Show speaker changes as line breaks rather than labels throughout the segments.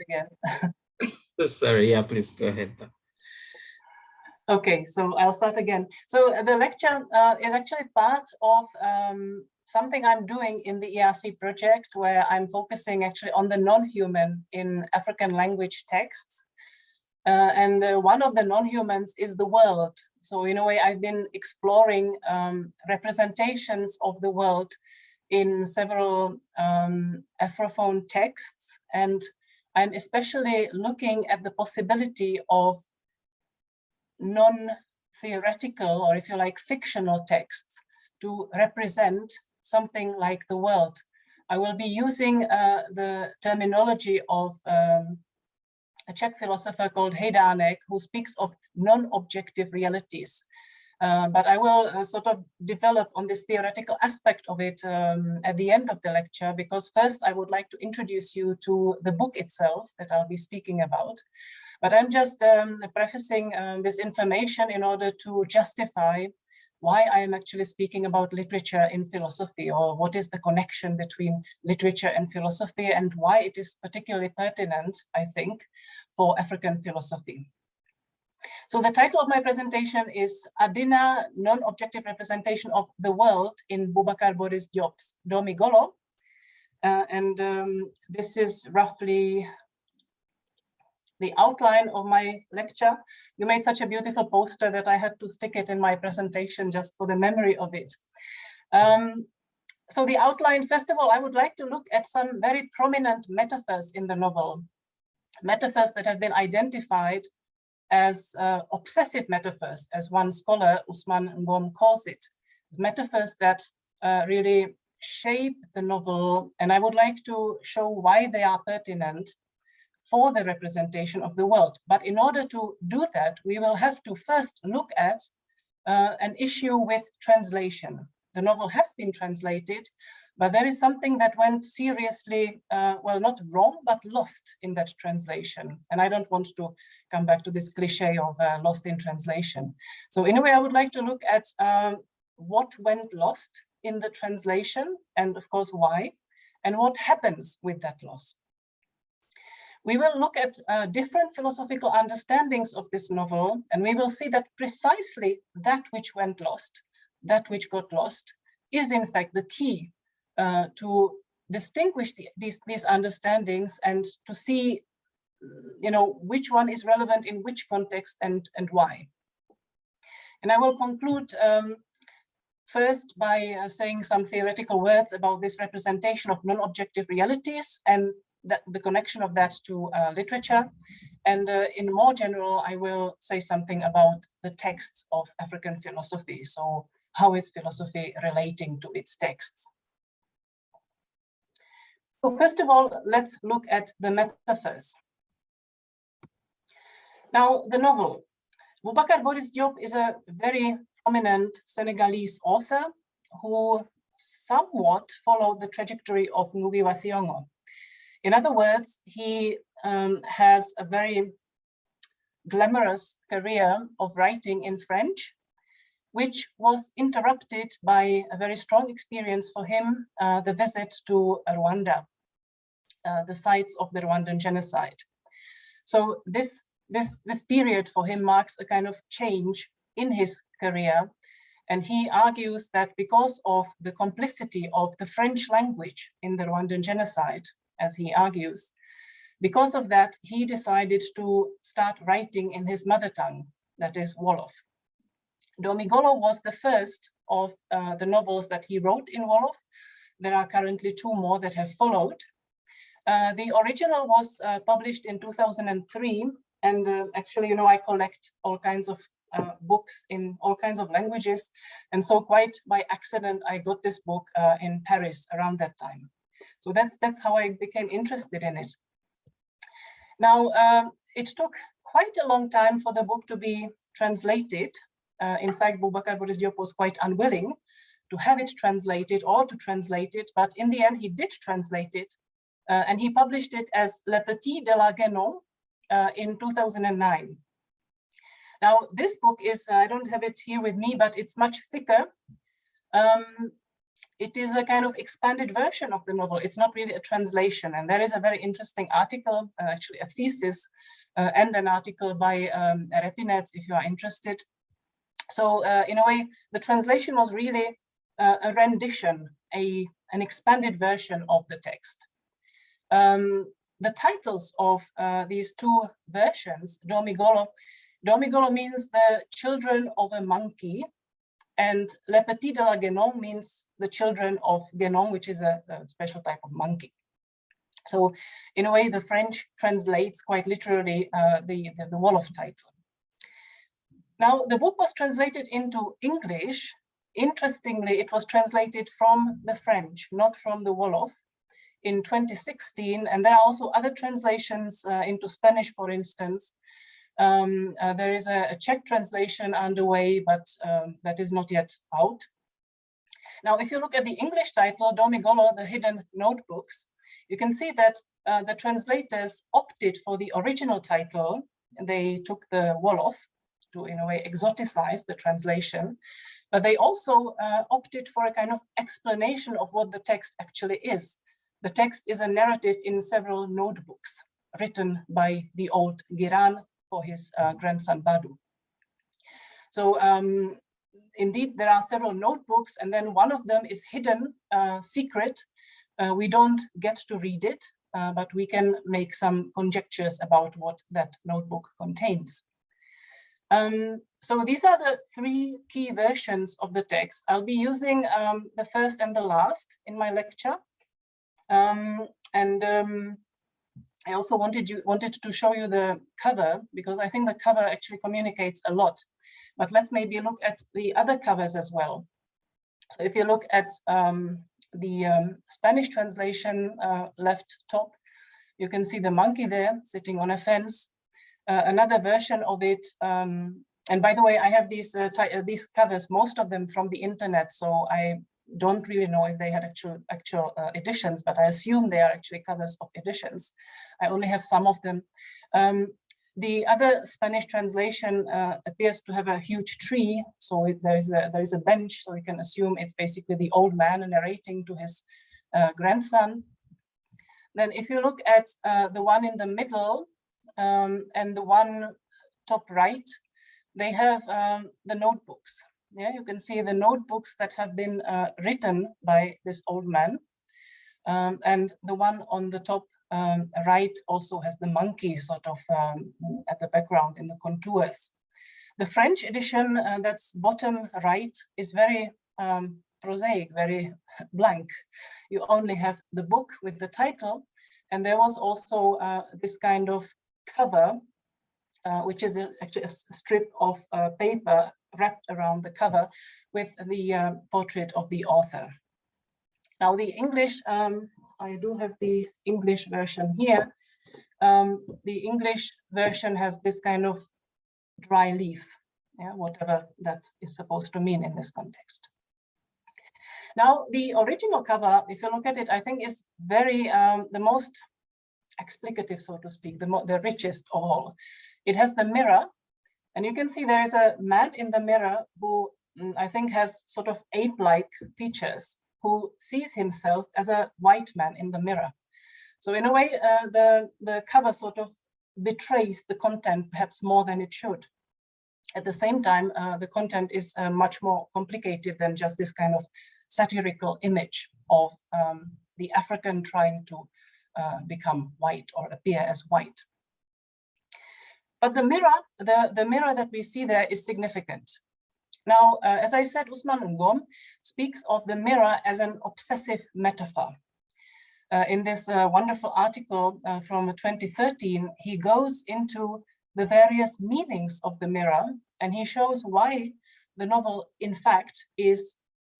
again.
Sorry, yeah, please go ahead.
Okay, so I'll start again. So the lecture uh, is actually part of um, something I'm doing in the ERC project where I'm focusing actually on the non-human in African language texts. Uh, and uh, one of the non-humans is the world. So in a way, I've been exploring um, representations of the world in several um, Afrophone texts. And I'm especially looking at the possibility of non-theoretical, or if you like, fictional texts to represent something like the world. I will be using uh, the terminology of um, a Czech philosopher called Hejdánek, who speaks of non-objective realities. Uh, but I will uh, sort of develop on this theoretical aspect of it um, at the end of the lecture, because first I would like to introduce you to the book itself that I'll be speaking about. But I'm just um, prefacing um, this information in order to justify why I am actually speaking about literature in philosophy or what is the connection between literature and philosophy and why it is particularly pertinent, I think, for African philosophy. So the title of my presentation is Adina, Non-Objective Representation of the World in Boubacar Boris Diop's Doomi Golo. Uh, and um, this is roughly the outline of my lecture. You made such a beautiful poster that I had to stick it in my presentation just for the memory of it. Um, so the outline, first of all, I would like to look at some very prominent metaphors in the novel. Metaphors that have been identified as uh, obsessive metaphors, as one scholar, Usman Ngom, calls it. Metaphors that uh, really shape the novel, and I would like to show why they are pertinent for the representation of the world. But in order to do that, we will have to first look at uh, an issue with translation. The novel has been translated, but there is something that went seriously, uh, well, not wrong, but lost in that translation. And I don't want to come back to this cliche of uh, lost in translation. So in a way, I would like to look at um, what went lost in the translation and of course why, and what happens with that loss. We will look at uh, different philosophical understandings of this novel, and we will see that precisely that which went lost, that which got lost, is in fact the key uh, to distinguish the, these, these understandings and to see, you know, which one is relevant in which context and, and why. And I will conclude um, first by uh, saying some theoretical words about this representation of non-objective realities and that, the connection of that to uh, literature. And uh, in more general, I will say something about the texts of African philosophy. So how is philosophy relating to its texts? So first of all, let's look at the metaphors. Now, the novel. Boubacar Boris Diop is a very prominent Senegalese author who somewhat followed the trajectory of Ngugi wa Thiong'o. In other words, he um, has a very glamorous career of writing in French, which was interrupted by a very strong experience for him, uh, the visit to Rwanda, uh, the sites of the Rwandan genocide. So this, this, this period for him marks a kind of change in his career. And he argues that because of the complicity of the French language in the Rwandan genocide, as he argues. Because of that, he decided to start writing in his mother tongue, that is Wolof. Doomi Golo was the first of uh, the novels that he wrote in Wolof. There are currently two more that have followed. Uh, the original was uh, published in 2003, and uh, actually, you know, I collect all kinds of uh, books in all kinds of languages. And so quite by accident, I got this book uh, in Paris around that time. So that's, that's how I became interested in it. Now, um, it took quite a long time for the book to be translated. In fact, Boubacar Boris was quite unwilling to have it translated or to translate it, but in the end he did translate it uh, and he published it as Le Petit de la Guénon uh, in 2009. Now, this book is, I don't have it here with me, but it's much thicker. Um, it is a kind of expanded version of the novel. It's not really a translation. And there is a very interesting article, uh, actually a thesis uh, and an article by um, Repinets, if you are interested. So uh, in a way, the translation was really uh, a rendition, a, an expanded version of the text. Um, the titles of uh, these two versions, Doomi Golo, Domigolo means the children of a monkey, and Le Petit de la Guénon means the children of Guénon, which is a, a, special type of monkey. So in a way, the French translates quite literally uh, the, the, the Wolof title. Now, the book was translated into English. Interestingly, it was translated from the French, not from the Wolof in 2016. And there are also other translations uh, into Spanish, for instance, um, uh, there is a, a, Czech translation underway, but um, that is not yet out. Now, if you look at the English title, Doomi Golo, the Hidden Notebooks, you can see that uh, the translators opted for the original title. They took the Wolof to, in a way, exoticize the translation, but they also uh, opted for a kind of explanation of what the text actually is. The text is a narrative in several notebooks written by the old Giran for his uh, grandson Badu. So um, indeed, there are several notebooks, and then one of them is hidden, uh, secret. Uh, we don't get to read it, uh, but we can make some conjectures about what that notebook contains. Um, so these are the three key versions of the text. I'll be using um, the first and the last in my lecture. Um, and um, I also wanted you wanted to show you the cover because I think the cover actually communicates a lot. But let's maybe look at the other covers as well. So if you look at um, the um, Spanish translation uh, left top, you can see the monkey there sitting on a fence. Uh, another version of it, um, and by the way, I have these uh, uh these covers, most of them from the internet, so I don't really know if they had actual actual uh, editions, but I assume they are actually covers of editions. I only have some of them. Um, the other Spanish translation uh, appears to have a huge tree, so it, there is a there is a bench, so we can assume it's basically the old man narrating to his uh, grandson. Then, if you look at uh, the one in the middle um, and the one top right, they have um, the notebooks. Yeah, you can see the notebooks that have been uh, written by this old man. Um, and the one on the top um, right also has the monkey sort of um, at the background in the contours. The French edition uh, that's bottom right is very um, prosaic, very blank. You only have the book with the title. And there was also uh, this kind of cover, uh, which is a, actually a strip of uh, paper wrapped around the cover with the uh, portrait of the author. Now the English, um, I do have the English version here. Um, the English version has this kind of dry leaf, yeah, whatever that is supposed to mean in this context. Now, the original cover, if you look at it, I think is very, um, the most explicative, so to speak, the, the richest of all. It has the mirror and you can see there is a man in the mirror who mm, I think has sort of ape-like features, who sees himself as a white man in the mirror. So in a way, uh, the, the cover sort of betrays the content perhaps more than it should. At the same time, uh, the content is uh, much more complicated than just this kind of satirical image of um, the African trying to uh, become white or appear as white. But the mirror, the, the mirror that we see there is significant. Now, uh, as I said, Usman Ngom speaks of the mirror as an obsessive metaphor. Uh, in this uh, wonderful article uh, from 2013, he goes into the various meanings of the mirror and he shows why the novel, in fact, is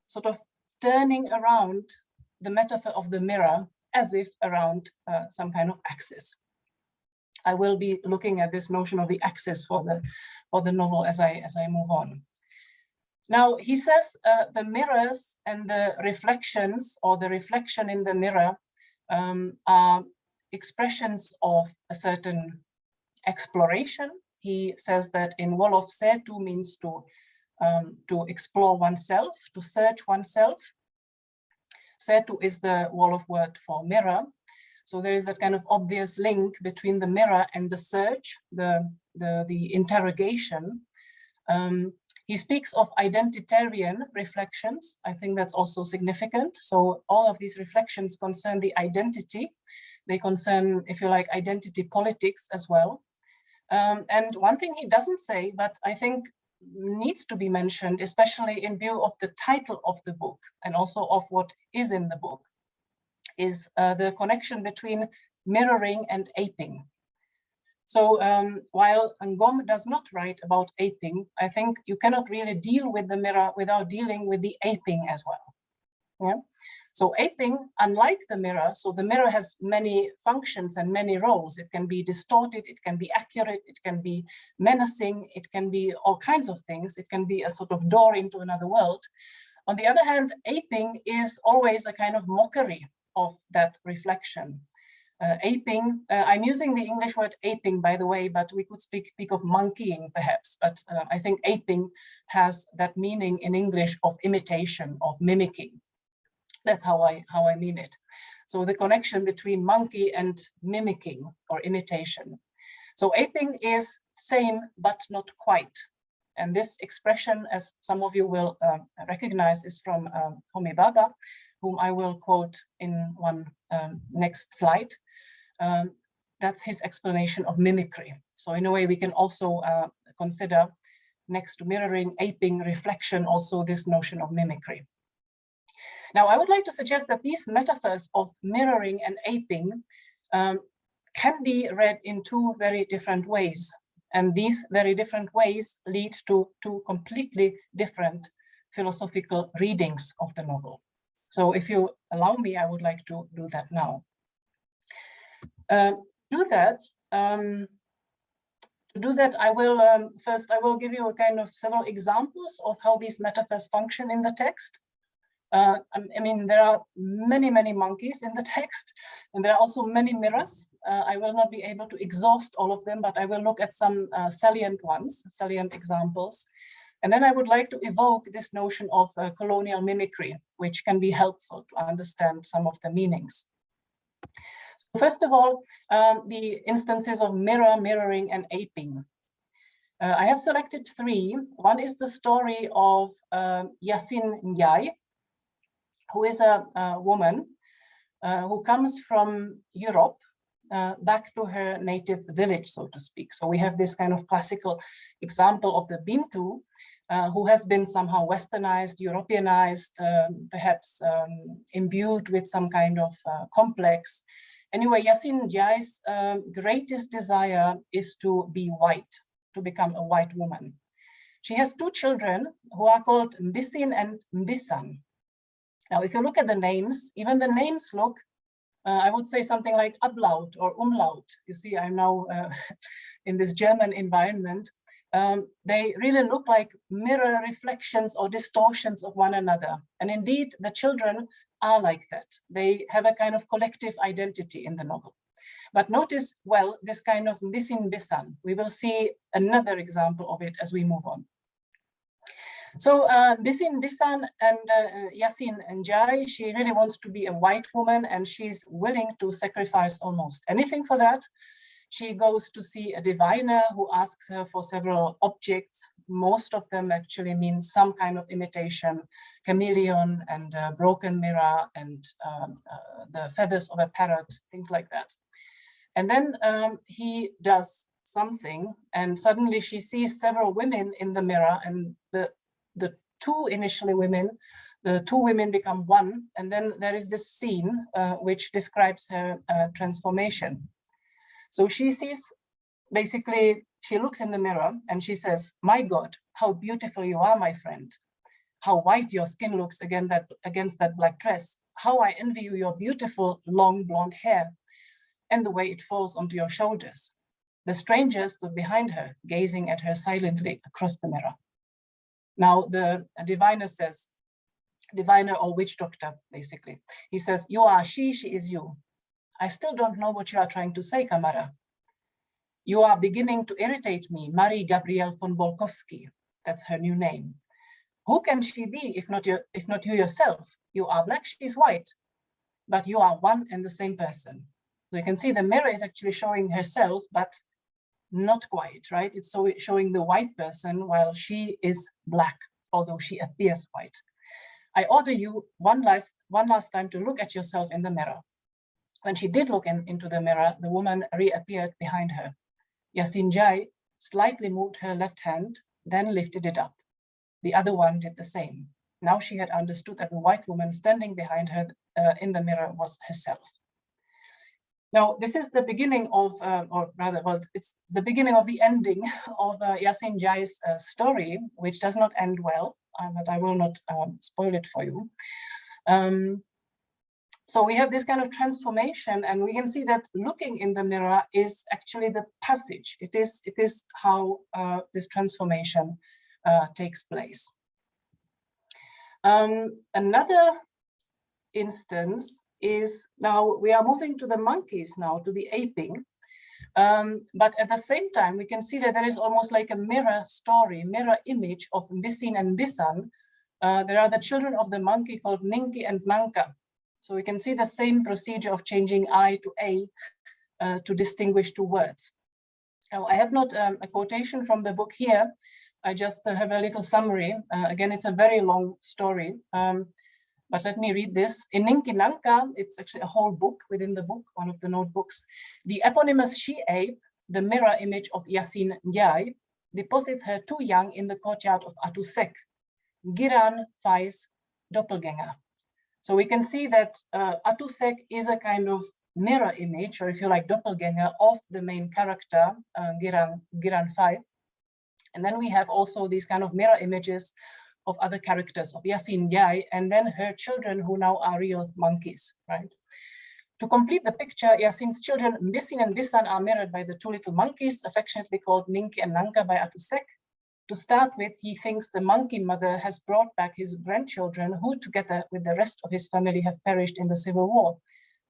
sort of turning around the metaphor of the mirror as if around uh, some kind of axis. I will be looking at this notion of the axis for the for the novel as I as I move on. Now he says uh, the mirrors and the reflections or the reflection in the mirror um, are expressions of a certain exploration. He says that in Wolof Setu means to um, to explore oneself, to search oneself. Setu is the Wolof word for mirror. So there is that kind of obvious link between the mirror and the search, the, the, the interrogation. Um, he speaks of identitarian reflections. I think that's also significant. So all of these reflections concern the identity. They concern, if you like, identity politics as well. Um, and one thing he doesn't say, but I think needs to be mentioned, especially in view of the title of the book and also of what is in the book, is uh, the connection between mirroring and aping. So um, while Ngom does not write about aping, I think you cannot really deal with the mirror without dealing with the aping as well. Yeah. So aping, unlike the mirror, so the mirror has many functions and many roles. It can be distorted, it can be accurate, it can be menacing, it can be all kinds of things. It can be a sort of door into another world. On the other hand, aping is always a kind of mockery of that reflection. Uh, aping, uh, I'm using the English word aping, by the way, but we could speak, speak of monkeying perhaps, but uh, I think aping has that meaning in English of imitation, of mimicking. That's how I, how I mean it. So the connection between monkey and mimicking or imitation. So aping is same, but not quite. And this expression, as some of you will um, recognize, is from um, Homi Bhabha, whom I will quote in one um, next slide. Um, that's his explanation of mimicry. So in a way, we can also uh, consider next to mirroring, aping, reflection, also this notion of mimicry. Now, I would like to suggest that these metaphors of mirroring and aping um, can be read in two very different ways. And these very different ways lead to two completely different philosophical readings of the novel. So if you allow me, I would like to do that now. Uh, do that, um, to do that, I will um, first, I will give you a kind of several examples of how these metaphors function in the text. Uh, um, I mean, there are many, many monkeys in the text, and there are also many mirrors. Uh, I will not be able to exhaust all of them, but I will look at some uh, salient ones, salient examples. And then I would like to evoke this notion of uh, colonial mimicry, which can be helpful to understand some of the meanings. First of all, um, the instances of mirror, mirroring, and aping. Uh, I have selected three. One is the story of um, Yasin Njai, who is a, a woman uh, who comes from Europe uh, back to her native village, so to speak. So we have this kind of classical example of the Bintu, uh, who has been somehow westernized, Europeanized, um, perhaps um, imbued with some kind of uh, complex. Anyway, Yasin Njai's um, greatest desire is to be white, to become a white woman. She has two children who are called Mbisin and Mbisan. Now, if you look at the names, even the names look, uh, I would say something like Ablaut or Umlaut. You see, I'm now uh, in this German environment. Um, they really look like mirror reflections or distortions of one another. And indeed, the children are like that. They have a kind of collective identity in the novel. But notice, well, this kind of Mbisin bisan. We will see another example of it as we move on. So uh, Bisin Bisan and uh, Yasin she really wants to be a white woman and she's willing to sacrifice almost anything for that. She goes to see a diviner who asks her for several objects. Most of them actually mean some kind of imitation, chameleon and broken mirror and um, uh, the feathers of a parrot, things like that. And then um, he does something and suddenly she sees several women in the mirror and the the two initially women, the two women become one, and then there is this scene uh, which describes her uh, transformation. So she sees, basically, she looks in the mirror and she says, my God, how beautiful you are, my friend. How white your skin looks against that, against that black dress. How I envy you your beautiful long blonde hair and the way it falls onto your shoulders. The stranger stood behind her, gazing at her silently across the mirror. Now the diviner says, diviner or witch doctor, basically. He says, you are she, she is you. I still don't know what you are trying to say, Kamara. You are beginning to irritate me, Marie Gabrielle von Bolkowski, that's her new name, who can she be if not you, if not you yourself? You are black, she's white, but you are one and the same person. So you can see the mirror is actually showing herself, but not quite, right? It's so showing the white person while she is black, although she appears white. I order you one last, one last time to look at yourself in the mirror. When she did look in, into the mirror, the woman reappeared behind her. Yasin Njai slightly moved her left hand, then lifted it up. The other one did the same. Now she had understood that the white woman standing behind her uh, in the mirror was herself. Now, this is the beginning of, uh, or rather, well, it's the beginning of the ending of uh, Yasin Njai's uh, story, which does not end well, uh, but I will not um, spoil it for you. Um, so we have this kind of transformation and we can see that looking in the mirror is actually the passage. It is, it is how uh, this transformation uh, takes place. Um, another instance is now we are moving to the monkeys now, to the aping. Um, but at the same time, we can see that there is almost like a mirror story, mirror image of Mbisin and Bisan. Uh, there are the children of the monkey called Ninki and Nanka. So we can see the same procedure of changing I to A uh, to distinguish two words. Now, I have not um, a quotation from the book here. I just uh, have a little summary. Uh, again, it's a very long story. Um, but let me read this. In Ninki Nanka, it's actually a whole book within the book, one of the notebooks. The eponymous she-ape, the mirror image of Yasin Njai, deposits her too young in the courtyard of Atusek, Giran Fai's doppelganger. So we can see that uh, Atusek is a kind of mirror image, or if you like, doppelganger of the main character, uh, Giran, Giran Fai. And then we have also these kind of mirror images of other characters of Yasin Yai and then her children who now are real monkeys, right? To complete the picture, Yasin's children Mbisin and Bisan are mirrored by the two little monkeys affectionately called Ninki and Nanka by Atusek. To start with, he thinks the monkey mother has brought back his grandchildren who together with the rest of his family have perished in the civil war.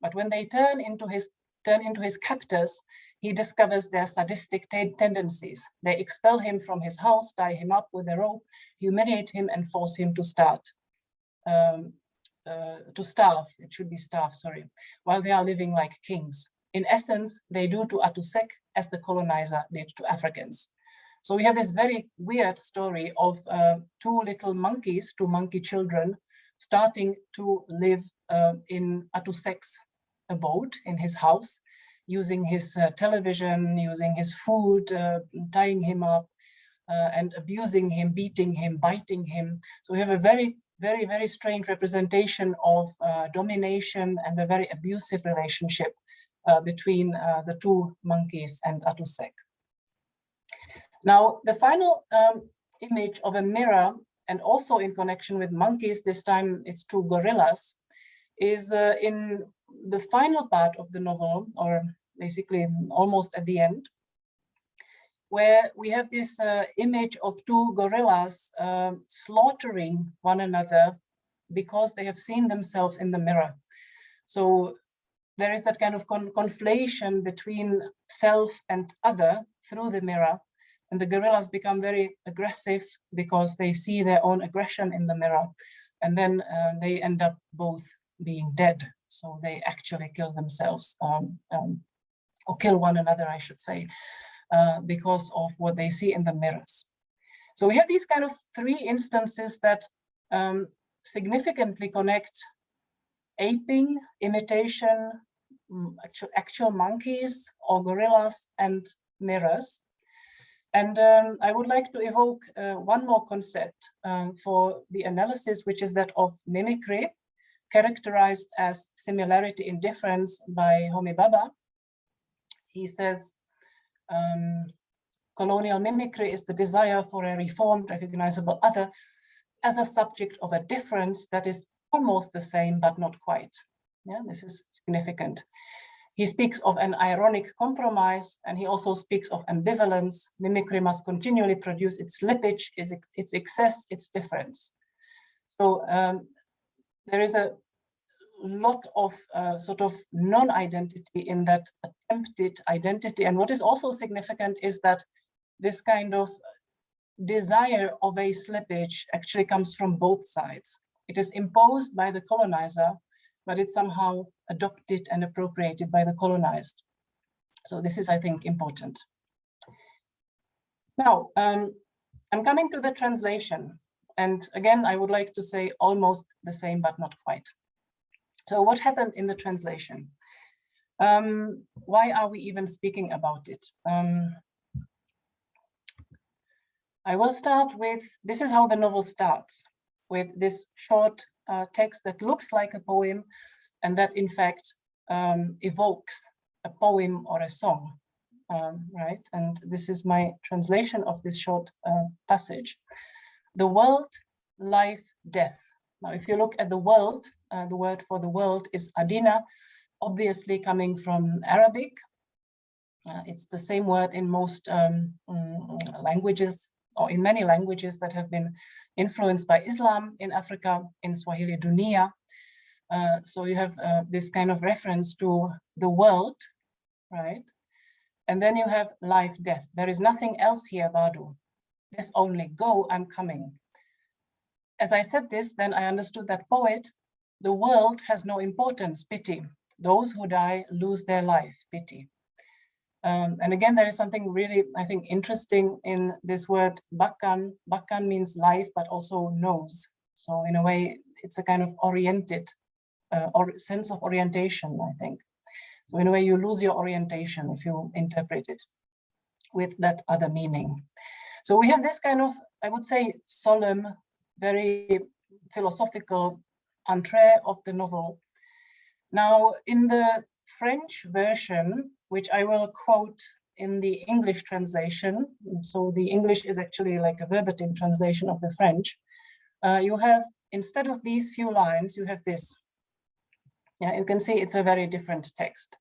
But when they turn into his turn into his captors, he discovers their sadistic tendencies. They expel him from his house, tie him up with a rope, humiliate him and force him to start, um, uh, to starve, it should be starve, sorry, while they are living like kings. In essence, they do to Atusek as the colonizer did to Africans. So we have this very weird story of uh, two little monkeys, two monkey children, starting to live uh, in Atusek's abode, in his house, using his uh, television, using his food, uh, tying him up, uh, and abusing him, beating him, biting him. So we have a very, very, very strange representation of uh, domination and a very abusive relationship uh, between uh, the two monkeys and Atusek. Now, the final um, image of a mirror and also in connection with monkeys, this time it's two gorillas, is in the final part of the novel, or basically almost at the end, where we have this uh, image of two gorillas uh, slaughtering one another because they have seen themselves in the mirror. So there is that kind of con conflation between self and other through the mirror. And the gorillas become very aggressive because they see their own aggression in the mirror. And then uh, they end up both being dead. So they actually kill themselves um, um, or kill one another, I should say, uh, because of what they see in the mirrors. So we have these kind of three instances that um, significantly connect aping, imitation, actual, actual monkeys or gorillas and mirrors. And um, I would like to evoke uh, one more concept um, for the analysis, which is that of mimicry, characterized as similarity in difference by Homi Bhabha, he says, um, colonial mimicry is the desire for a reformed, recognizable other as a subject of a difference that is almost the same, but not quite. Yeah, this is significant. He speaks of an ironic compromise, and he also speaks of ambivalence. Mimicry must continually produce its slippage, its, its excess, its difference. So um, there is a lot of uh, sort of non-identity in that attempted identity. And what is also significant is that this kind of desire of a slippage actually comes from both sides. It is imposed by the colonizer, but it's somehow adopted and appropriated by the colonized. So this is, I think, important. Now, um, I'm coming to the translation. And again, I would like to say almost the same, but not quite. So what happened in the translation? Um, why are we even speaking about it? Um, I will start with, this is how the novel starts, with this short uh, text that looks like a poem and that in fact um, evokes a poem or a song, um, right? And this is my translation of this short uh, passage. The world, life, death. Now, if you look at the world, uh, the word for the world is Adina, obviously coming from Arabic. Uh, it's the same word in most um, mm, languages or in many languages that have been influenced by Islam in Africa, in Swahili Dunia. Uh, so you have uh, this kind of reference to the world, right? And then you have life, death. There is nothing else here, Badu. This only go, I'm coming. As I said this, then I understood that poet, the world has no importance, pity. Those who die lose their life, pity. Um, and again, there is something really, I think, interesting in this word bakkan. Bakkan means life, but also nose. So in a way, it's a kind of oriented uh, or sense of orientation, I think. So in a way, you lose your orientation if you interpret it with that other meaning. So we have this kind of, I would say, solemn, very philosophical entree of the novel. Now, in the French version, which I will quote in the English translation. So the English is actually like a verbatim translation of the French. Uh, you have, instead of these few lines, you have this. Yeah, you can see it's a very different text.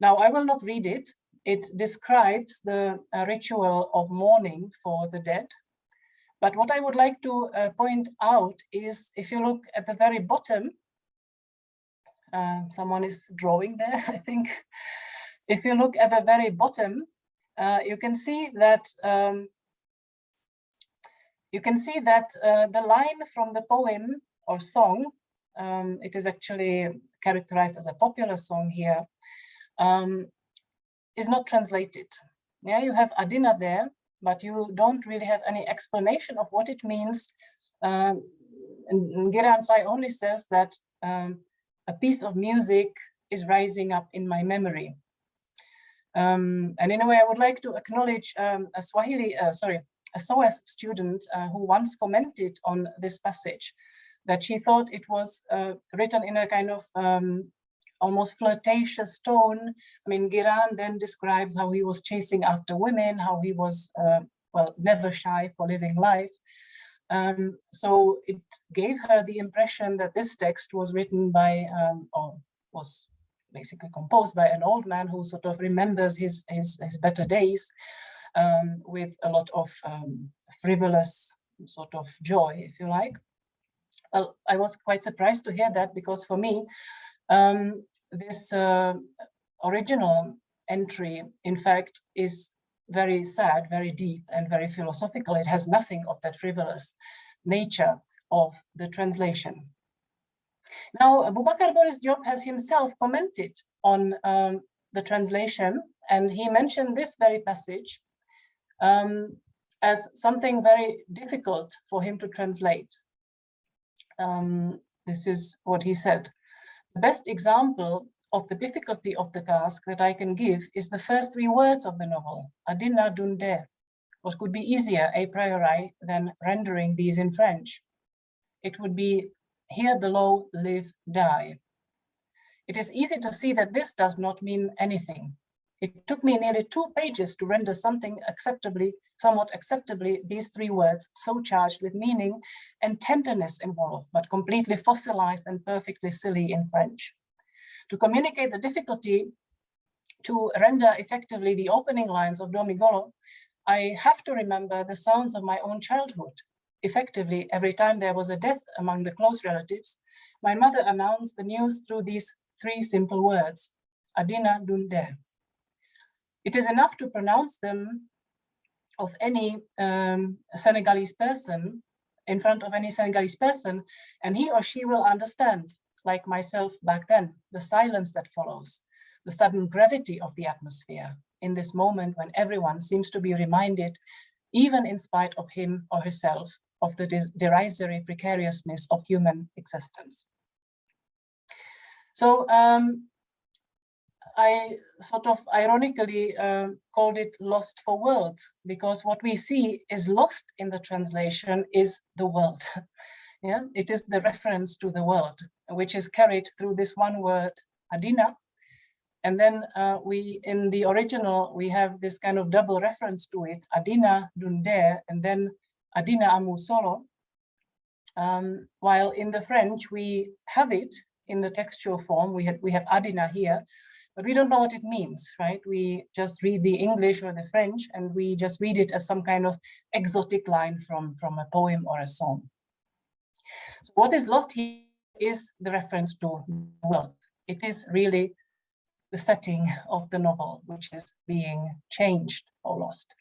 Now, I will not read it. It describes the uh, ritual of mourning for the dead. But what I would like to uh, point out is if you look at the very bottom, uh, someone is drawing there, I think. If you look at the very bottom, uh, you can see that um, you can see that uh, the line from the poem or song, um, it is actually characterized as a popular song here, um, is not translated. Yeah, you have Adina there, but you don't really have any explanation of what it means. Um, and only says that um, a piece of music is rising up in my memory. Um, and in a way, I would like to acknowledge um, a Swahili, uh, sorry, a SOAS student uh, who once commented on this passage that she thought it was uh, written in a kind of um, almost flirtatious tone. I mean, Giran then describes how he was chasing after women, how he was, uh, well, never shy for living life. Um, so it gave her the impression that this text was written by, um, or was basically composed by an old man who sort of remembers his, his, his better days um, with a lot of um, frivolous sort of joy, if you like. Well, I was quite surprised to hear that because for me, um, this uh, original entry, in fact, is very sad, very deep and very philosophical. It has nothing of that frivolous nature of the translation. Now, Boubacar Boris Diop has himself commented on um, the translation and he mentioned this very passage um, as something very difficult for him to translate. Um, this is what he said. The best example of the difficulty of the task that I can give is the first three words of the novel, Adina Dunde. What could be easier a priori than rendering these in French? It would be here below live, die. It is easy to see that this does not mean anything. It took me nearly two pages to render something acceptably, somewhat acceptably, these three words so charged with meaning and tenderness involved, but completely fossilized and perfectly silly in French to communicate the difficulty to render effectively the opening lines of Doomi Golo, I have to remember the sounds of my own childhood. Effectively, every time there was a death among the close relatives, my mother announced the news through these three simple words, Adina Dunde. It is enough to pronounce them of any um, Senegalese person, in front of any Senegalese person, and he or she will understand, like myself back then, the silence that follows, the sudden gravity of the atmosphere in this moment when everyone seems to be reminded, even in spite of him or herself, of the derisory precariousness of human existence. So um, I sort of ironically uh, called it lost for world because what we see is lost in the translation is the world. yeah, it is the reference to the world, which is carried through this one word, Adina. And then uh, we, in the original, we have this kind of double reference to it, Adina Dunde, and then Adina Amusolo. Um, while in the French, we have it in the textual form, we have, we have Adina here, but we don't know what it means, right? We just read the English or the French and we just read it as some kind of exotic line from, from a poem or a song. So what is lost here is the reference to world. It is really the setting of the novel, which is being changed or lost.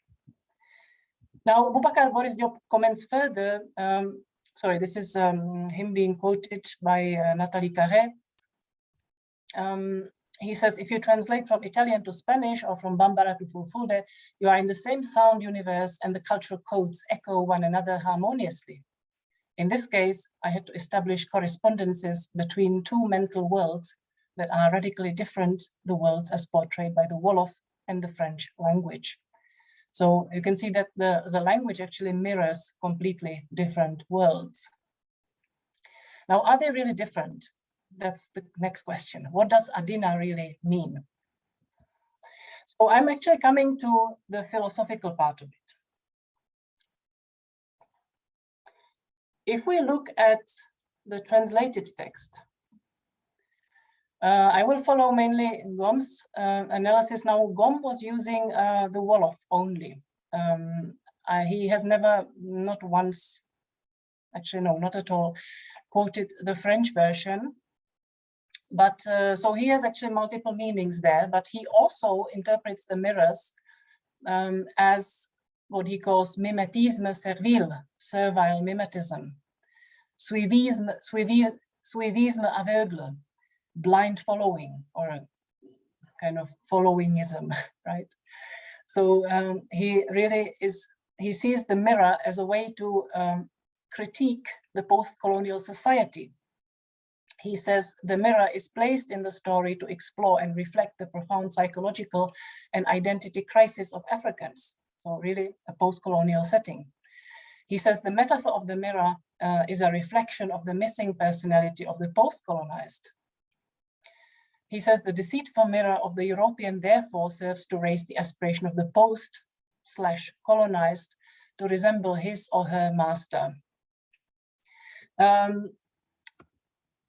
Now, Boubacar Boris Diop comments further. Um, sorry, this is um, him being quoted by uh, Nathalie Carré. Um, he says, if you translate from Italian to Spanish or from Bambara to Fulfulde, you are in the same sound universe and the cultural codes echo one another harmoniously. In this case, I had to establish correspondences between two mental worlds that are radically different, the worlds as portrayed by the Wolof and the French language. So you can see that the, the language actually mirrors completely different worlds. Now, are they really different? That's the next question. What does Adina really mean? So I'm actually coming to the philosophical part of it. If we look at the translated text, uh, I will follow mainly Ngom's uh, analysis. Now, Ngom was using uh, the Wolof only. Um, he has never, not once, actually no, not at all, quoted the French version. But uh, so he has actually multiple meanings there, but he also interprets the mirrors um, as what he calls mimetisme servile, servile mimetism, suivisme, suivisme, suivisme aveugle, blind following, or a kind of followingism, right? So um, he really is, he sees the mirror as a way to um, critique the post-colonial society he says the mirror is placed in the story to explore and reflect the profound psychological and identity crisis of Africans. So really a post-colonial setting. He says the metaphor of the mirror uh, is a reflection of the missing personality of the post-colonized. He says the deceitful mirror of the European therefore serves to raise the aspiration of the post slash colonized to resemble his or her master. Um,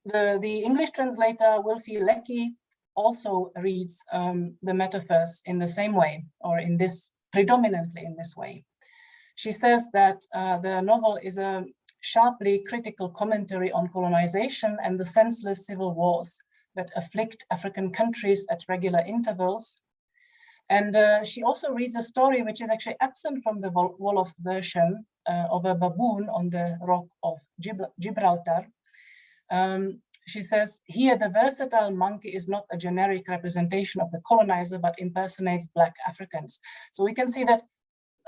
the, the English translator Wülfing-Leckie also reads um, the metaphors in the same way, or in this, predominantly in this way. She says that uh, the novel is a sharply critical commentary on colonization and the senseless civil wars that afflict African countries at regular intervals. And uh, she also reads a story which is actually absent from the Wolof version uh, of a baboon on the rock of Gibraltar, um, she says, here the versatile monkey is not a generic representation of the colonizer, but impersonates Black Africans. So we can see that,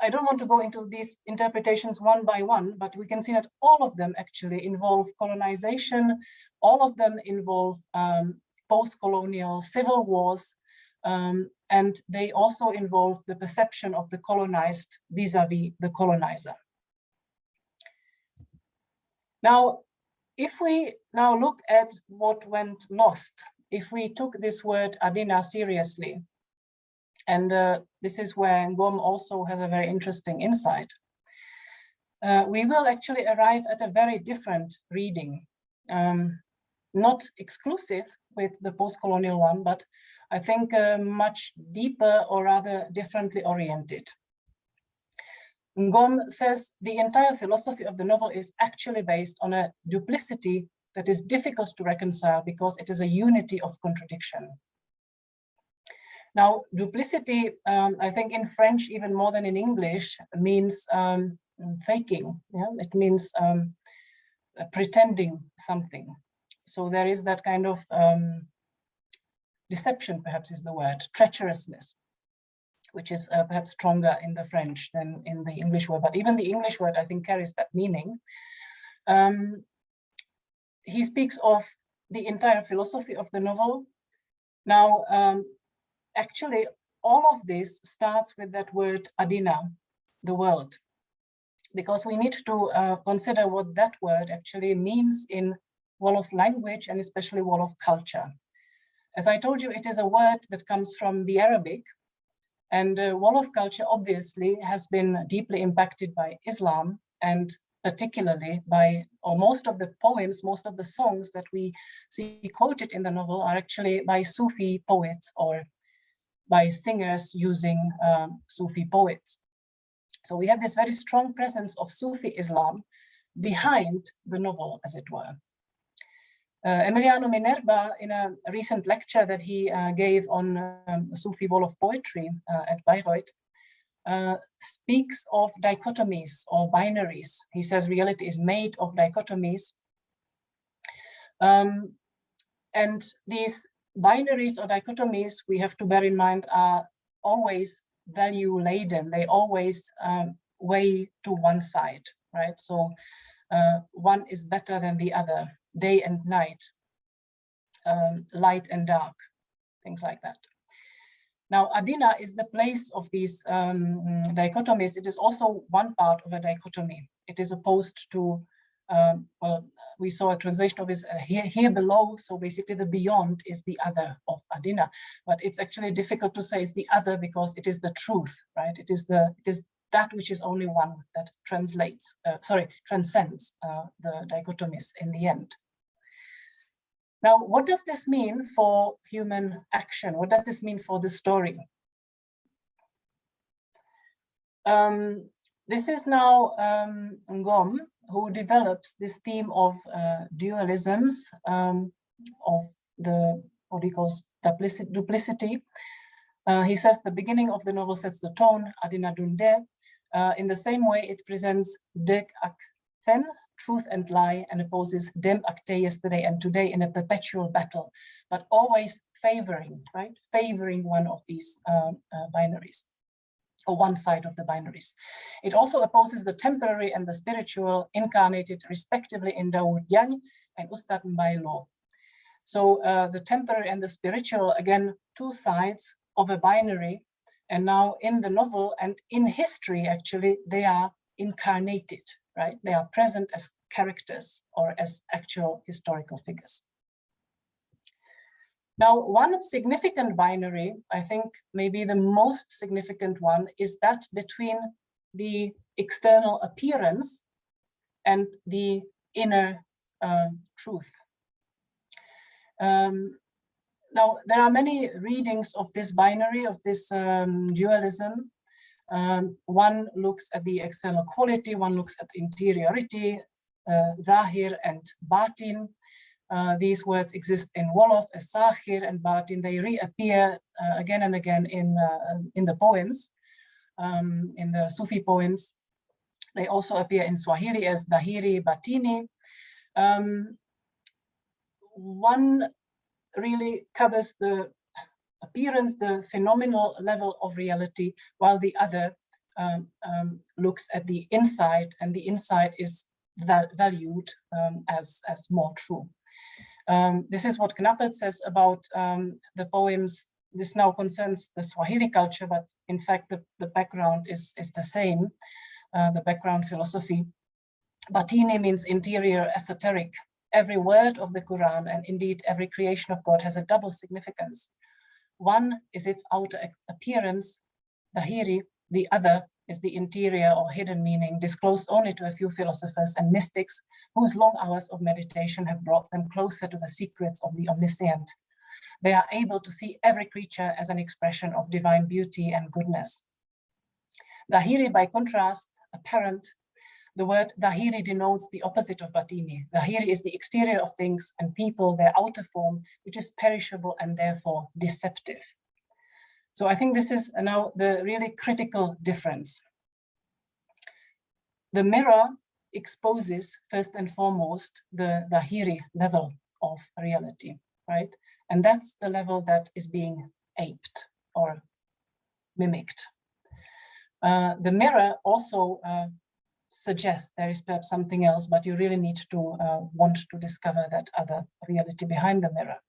I don't want to go into these interpretations one by one, but we can see that all of them actually involve colonization, all of them involve um, post-colonial civil wars, um, and they also involve the perception of the colonized vis-a-vis -vis the colonizer. Now, if we now look at what went lost, if we took this word Adina seriously, and uh, this is where Ngom also has a very interesting insight, uh, we will actually arrive at a very different reading, um, not exclusive with the post-colonial one, but I think uh, much deeper or rather differently oriented. Ngom says the entire philosophy of the novel is actually based on a duplicity that is difficult to reconcile because it is a unity of contradiction. Now, duplicity, um, I think in French, even more than in English, means um, faking. Yeah? It means um, uh, pretending something. So there is that kind of um, deception, perhaps is the word, treacherousness, which is uh, perhaps stronger in the French than in the English word. But even the English word, I think, carries that meaning. Um, he speaks of the entire philosophy of the novel. Now, um, actually, all of this starts with that word Adina, the world, because we need to uh, consider what that word actually means in Wolof language and especially Wolof culture. As I told you, it is a word that comes from the Arabic and uh, Wolof culture obviously has been deeply impacted by Islam and particularly by, or most of the poems, most of the songs that we see quoted in the novel are actually by Sufi poets or by singers using um, Sufi poets. So we have this very strong presence of Sufi Islam behind the novel, as it were. Uh, Emiliano Minerva, in a recent lecture that he uh, gave on um, Sufi of poetry uh, at Bayreuth, uh, speaks of dichotomies or binaries. He says reality is made of dichotomies. Um, and these binaries or dichotomies, we have to bear in mind, are always value laden. They always um, weigh to one side, right? So uh, one is better than the other, day and night, um, light and dark, things like that. Now, Adina is the place of these um, dichotomies. It is also one part of a dichotomy. It is opposed to, um, well, we saw a translation of it uh, here, here below. So basically the beyond is the other of Adina, but it's actually difficult to say it's the other because it is the truth, right? It is the, it is that which is only one that translates, uh, sorry, transcends uh, the dichotomies in the end. Now, what does this mean for human action? What does this mean for the story? Um, this is now um, Ngom, who develops this theme of uh, dualisms, um, of the what he calls duplicity. duplicity. Uh, he says the beginning of the novel sets the tone, Adina Dunde. Uh, in the same way, it presents Dek Ak Fen, truth and lie and opposes dem acte yesterday and today in a perpetual battle, but always favoring, right? Favoring one of these um, uh, binaries or one side of the binaries. It also opposes the temporary and the spiritual incarnated respectively in Dawood Yang and Ustad Mbailo. So uh, the temporary and the spiritual, again, two sides of a binary. And now in the novel and in history, actually, they are incarnated, right? They are present as characters or as actual historical figures. Now, one significant binary, I think maybe the most significant one, is that between the external appearance and the inner uh, truth. Um, now, there are many readings of this binary, of this um, dualism, um, one looks at the external quality, one looks at interiority, uh, zahir and batin. Uh, these words exist in Wolof as zahir and batin. They reappear uh, again and again in, uh, in the poems, um, in the Sufi poems. They also appear in Swahili as dahiri, batini. Um, one really covers the appearance, the phenomenal level of reality, while the other um, um, looks at the inside and the inside is val valued um, as, as more true. Um, this is what Knappert says about um, the poems. This now concerns the Swahili culture, but in fact, the, the background is, is the same, uh, the background philosophy. Batini means interior esoteric. Every word of the Quran and indeed every creation of God has a double significance. One is its outer appearance, Dahiri, the other is the interior or hidden meaning disclosed only to a few philosophers and mystics whose long hours of meditation have brought them closer to the secrets of the omniscient. They are able to see every creature as an expression of divine beauty and goodness. Dahiri, by contrast, apparent, the word Dahiri denotes the opposite of Batini. Dahiri is the exterior of things and people, their outer form, which is perishable and therefore deceptive. So I think this is now the really critical difference. The mirror exposes first and foremost the Dahiri level of reality, right? And that's the level that is being aped or mimicked. Uh, the mirror also uh, suggests there is perhaps something else, but you really need to uh, want to discover that other reality behind the mirror.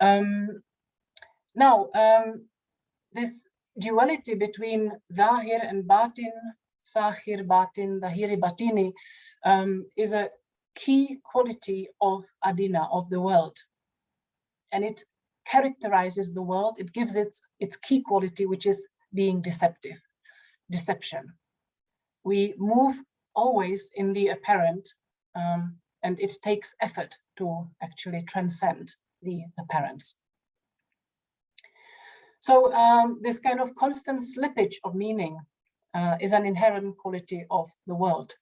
Um, now, um, this duality between Zahir and Batin, Sahir, Batin, Dhahiri, Batini, um, is a key quality of Adina, of the world. And it characterizes the world, it gives it its key quality, which is being deceptive, deception. We move always in the apparent, um, and it takes effort to actually transcend the apparent. So um, this kind of constant slippage of meaning uh, is an inherent quality of the world.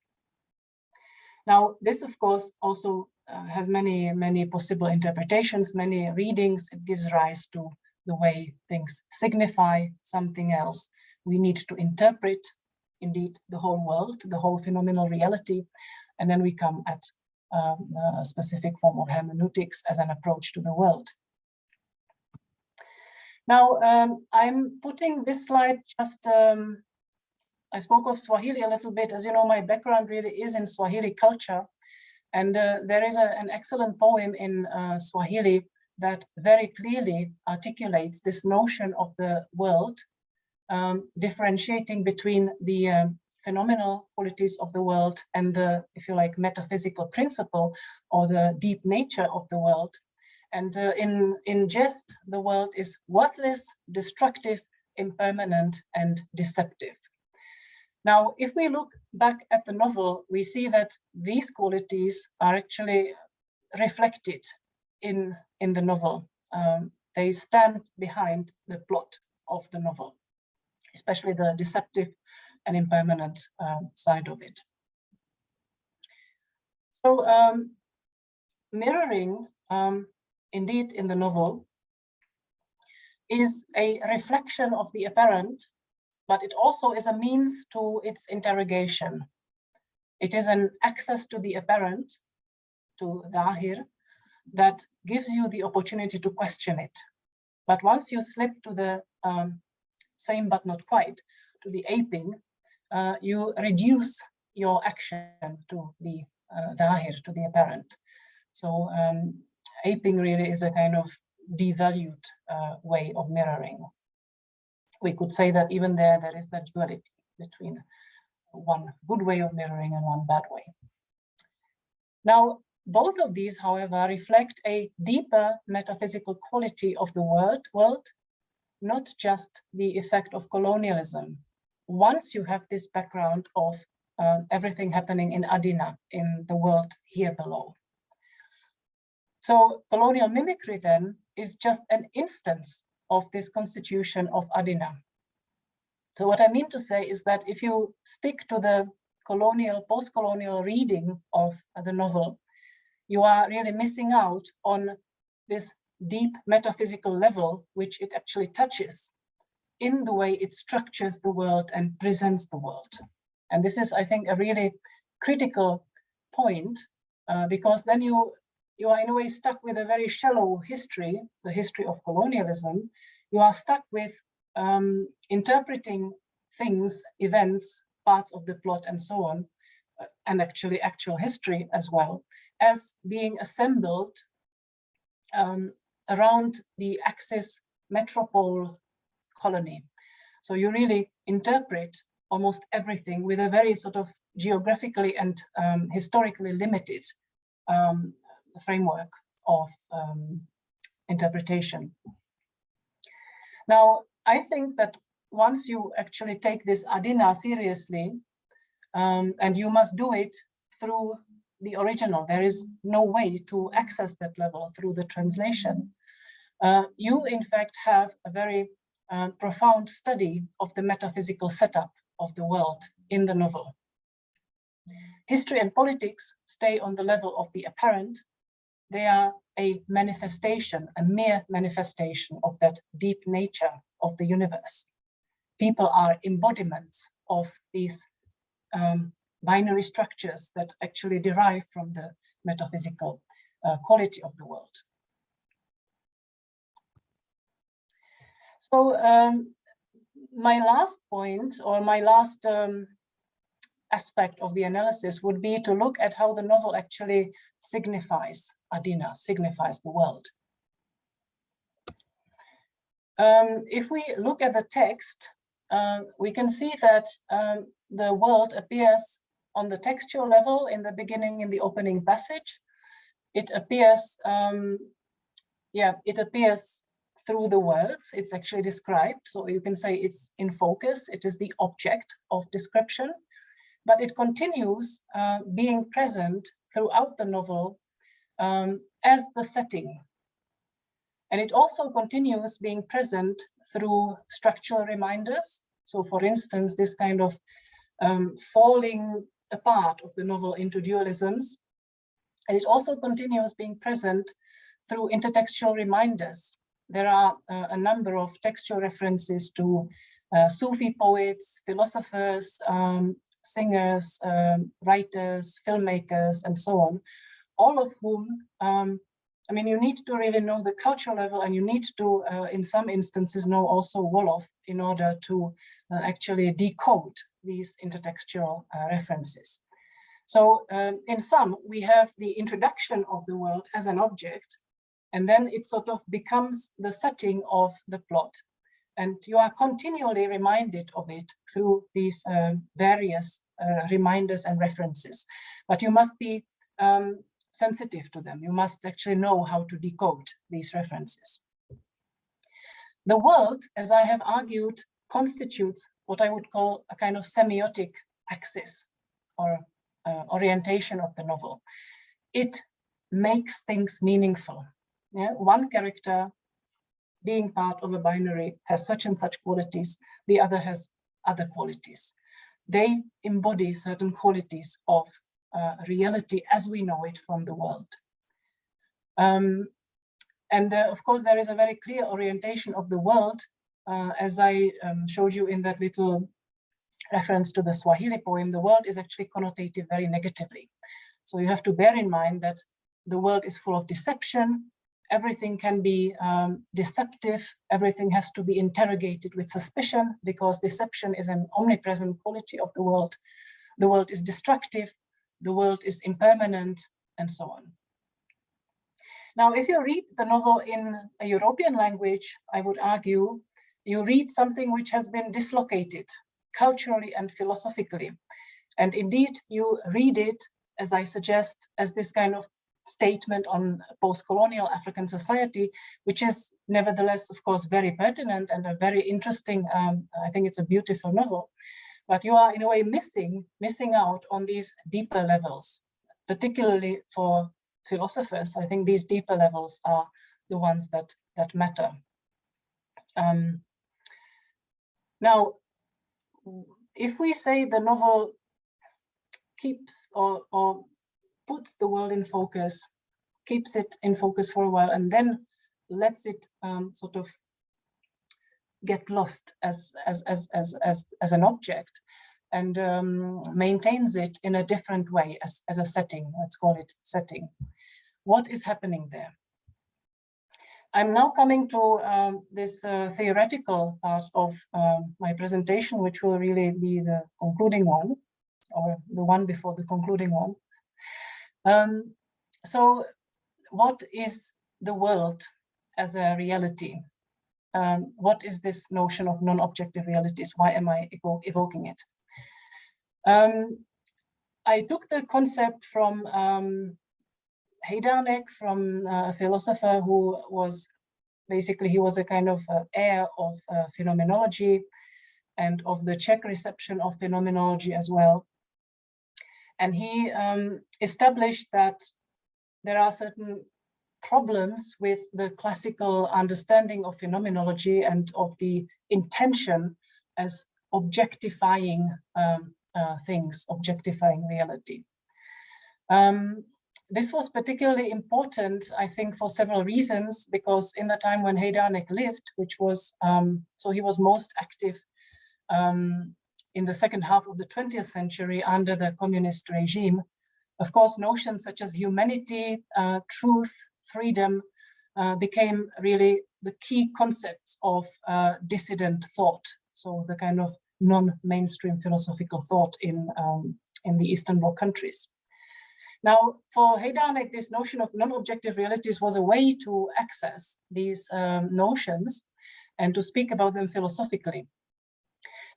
Now, this, of course, also uh, has many, many possible interpretations, many readings. It gives rise to the way things signify something else. We need to interpret, indeed, the whole world, the whole phenomenal reality, and then we come at um, a specific form of hermeneutics as an approach to the world. Now, um, I'm putting this slide just um, I spoke of Swahili a little bit. As you know, my background really is in Swahili culture. And uh, there is a, an excellent poem in uh, Swahili that very clearly articulates this notion of the world, um, differentiating between the um, phenomenal qualities of the world and the, if you like, metaphysical principle or the deep nature of the world. And uh, in, in jest, the world is worthless, destructive, impermanent, and deceptive. Now, if we look back at the novel, we see that these qualities are actually reflected in, in the novel. Um, they stand behind the plot of the novel, especially the deceptive and impermanent um, side of it. So um, mirroring, um, indeed, in the novel, is a reflection of the apparent but it also is a means to its interrogation. It is an access to the apparent, to Dhahir, that gives you the opportunity to question it. But once you slip to the um, same but not quite, to the aping, uh, you reduce your action to the uh, to the apparent. So um, aping really is a kind of devalued uh, way of mirroring we could say that even there, there is that duality between one good way of mirroring and one bad way. Now, both of these, however, reflect a deeper metaphysical quality of the world, world, not just the effect of colonialism. Once you have this background of uh, everything happening in Adina, in the world here below. So colonial mimicry then is just an instance of this constitution of Adina. So what I mean to say is that if you stick to the colonial, post-colonial reading of the novel, you are really missing out on this deep metaphysical level, which it actually touches in the way it structures the world and presents the world. And this is, I think, a really critical point, uh, because then you you are in a way stuck with a very shallow history, the history of colonialism. You are stuck with um, interpreting things, events, parts of the plot and so on, uh, and actually actual history as well, as being assembled um, around the Axis metropole colony. So you really interpret almost everything with a very sort of geographically and um, historically limited um, framework of um, interpretation. Now, I think that once you actually take this Adina seriously, um, and you must do it through the original, there is no way to access that level through the translation. Uh, you, in fact, have a very uh, profound study of the metaphysical setup of the world in the novel. History and politics stay on the level of the apparent, they are a manifestation, a mere manifestation of that deep nature of the universe. People are embodiments of these um, binary structures that actually derive from the metaphysical uh, quality of the world. So um, my last point or my last um, aspect of the analysis would be to look at how the novel actually signifies Adina, signifies the world. Um, if we look at the text, uh, we can see that um, the world appears on the textual level in the beginning in the opening passage. It appears, um, yeah, it appears through the words. It's actually described. So you can say it's in focus. It is the object of description, but it continues uh, being present throughout the novel um, as the setting. And it also continues being present through structural reminders. So for instance, this kind of um, falling apart of the novel into dualisms. And it also continues being present through intertextual reminders. There are uh, a number of textual references to uh, Sufi poets, philosophers, um, singers, um, writers, filmmakers, and so on, all of whom, um, I mean, you need to really know the cultural level and you need to, uh, in some instances, know also Wolof in order to uh, actually decode these intertextual uh, references. So um, in sum, we have the introduction of the world as an object, and then it sort of becomes the setting of the plot. And you are continually reminded of it through these uh, various uh, reminders and references. But you must be um, sensitive to them. You must actually know how to decode these references. The world, as I have argued, constitutes what I would call a kind of semiotic axis or uh, orientation of the novel. It makes things meaningful. Yeah? One character being part of a binary has such and such qualities, the other has other qualities. They embody certain qualities of uh, reality as we know it from the world. Um, and uh, of course, there is a very clear orientation of the world uh, as I um, showed you in that little reference to the Swahili poem, the world is actually connotated very negatively. So you have to bear in mind that the world is full of deception. Everything can be um, deceptive. Everything has to be interrogated with suspicion because deception is an omnipresent quality of the world. The world is destructive. The world is impermanent and so on. Now, if you read the novel in a European language, I would argue you read something which has been dislocated culturally and philosophically. And indeed, you read it, as I suggest, as this kind of statement on post-colonial African society, which is nevertheless, of course, very pertinent and a very interesting, um, I think it's a beautiful novel. But you are in a way missing, missing out on these deeper levels, particularly for philosophers. I think these deeper levels are the ones that, that matter. Um, now, if we say the novel keeps or, or puts the world in focus, keeps it in focus for a while, and then lets it um, sort of get lost as as as as as, as an object and um, maintains it in a different way as, as a setting, let's call it setting. What is happening there? I'm now coming to um, this uh, theoretical part of um, my presentation, which will really be the concluding one, or the one before the concluding one. Um, so what is the world as a reality? Um, what is this notion of non-objective realities? Why am I evo evoking it? Um, I took the concept from um, from uh, a philosopher who was basically he was a kind of uh, heir of uh, phenomenology and of the Czech reception of phenomenology as well. And he um, established that there are certain problems with the classical understanding of phenomenology and of the intention as objectifying um, uh, things, objectifying reality. Um, this was particularly important, I think, for several reasons, because in the time when Hejdánek lived, which was, um, so he was most active um, in the second half of the 20th century under the communist regime, of course, notions such as humanity, uh, truth, freedom uh, became really the key concepts of uh, dissident thought. So the kind of non-mainstream philosophical thought in, um, in the Eastern Bloc countries. Now, for Hejdánek, this notion of non-objective realities was a way to access these um, notions and to speak about them philosophically.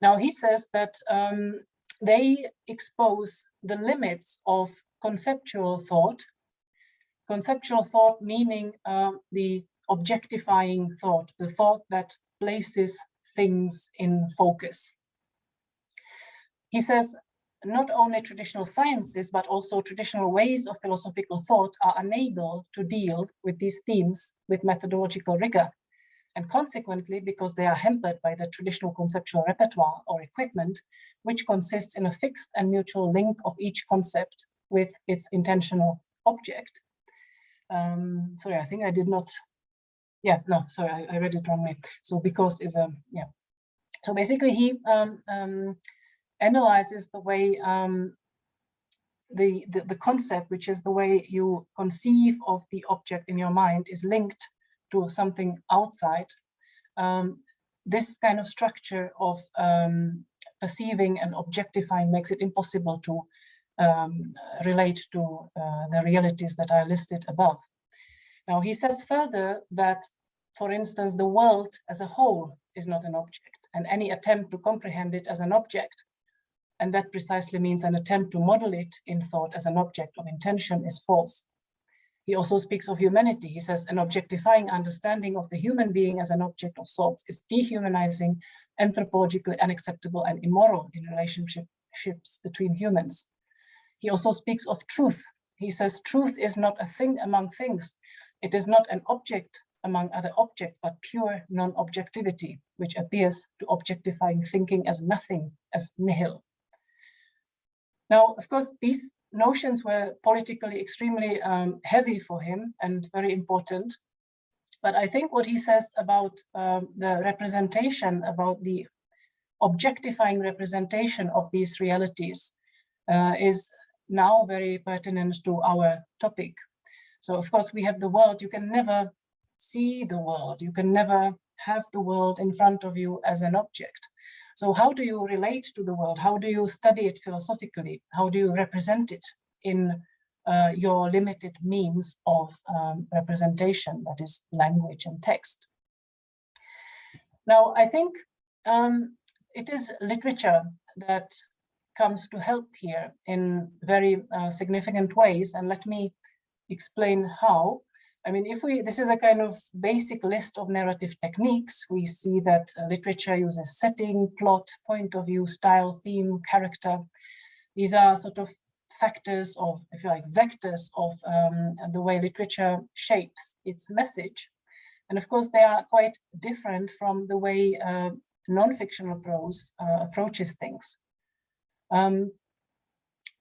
Now, he says that um, they expose the limits of conceptual thought, conceptual thought meaning uh, the objectifying thought, the thought that places things in focus. He says not only traditional sciences, but also traditional ways of philosophical thought are unable to deal with these themes with methodological rigor. And consequently, because they are hampered by the traditional conceptual repertoire or equipment, which consists in a fixed and mutual link of each concept with its intentional object. Um, sorry, I think I did not, yeah, no, sorry, I, I read it wrongly. So because is a, yeah. So basically he um, um, analyzes the way um, the, the, the concept, which is the way you conceive of the object in your mind is linked to something outside. Um, this kind of structure of um, perceiving and objectifying makes it impossible to um, relate to uh, the realities that are listed above. Now he says further that, for instance, the world as a whole is not an object and any attempt to comprehend it as an object and that precisely means an attempt to model it in thought as an object of intention is false. He also speaks of humanity. He says an objectifying understanding of the human being as an object of sorts is dehumanizing, anthropologically unacceptable and immoral in relationships between humans. He also speaks of truth. He says truth is not a thing among things. It is not an object among other objects, but pure non-objectivity, which appears to objectifying thinking as nothing, as nihil. Now, of course, these notions were politically extremely um, heavy for him and very important. But I think what he says about um, the representation, about the objectifying representation of these realities uh, is now very pertinent to our topic. So of course we have the world, you can never see the world, you can never have the world in front of you as an object. So how do you relate to the world? How do you study it philosophically? How do you represent it in uh, your limited means of um, representation, that is language and text? Now, I think um, it is literature that comes to help here in very uh, significant ways. And let me explain how. I mean, if we, this is a kind of basic list of narrative techniques, we see that uh, literature uses setting, plot, point of view, style, theme, character. These are sort of factors of, if you like, vectors of um, the way literature shapes its message. And of course, they are quite different from the way uh, non-fictional prose uh, approaches things. Um,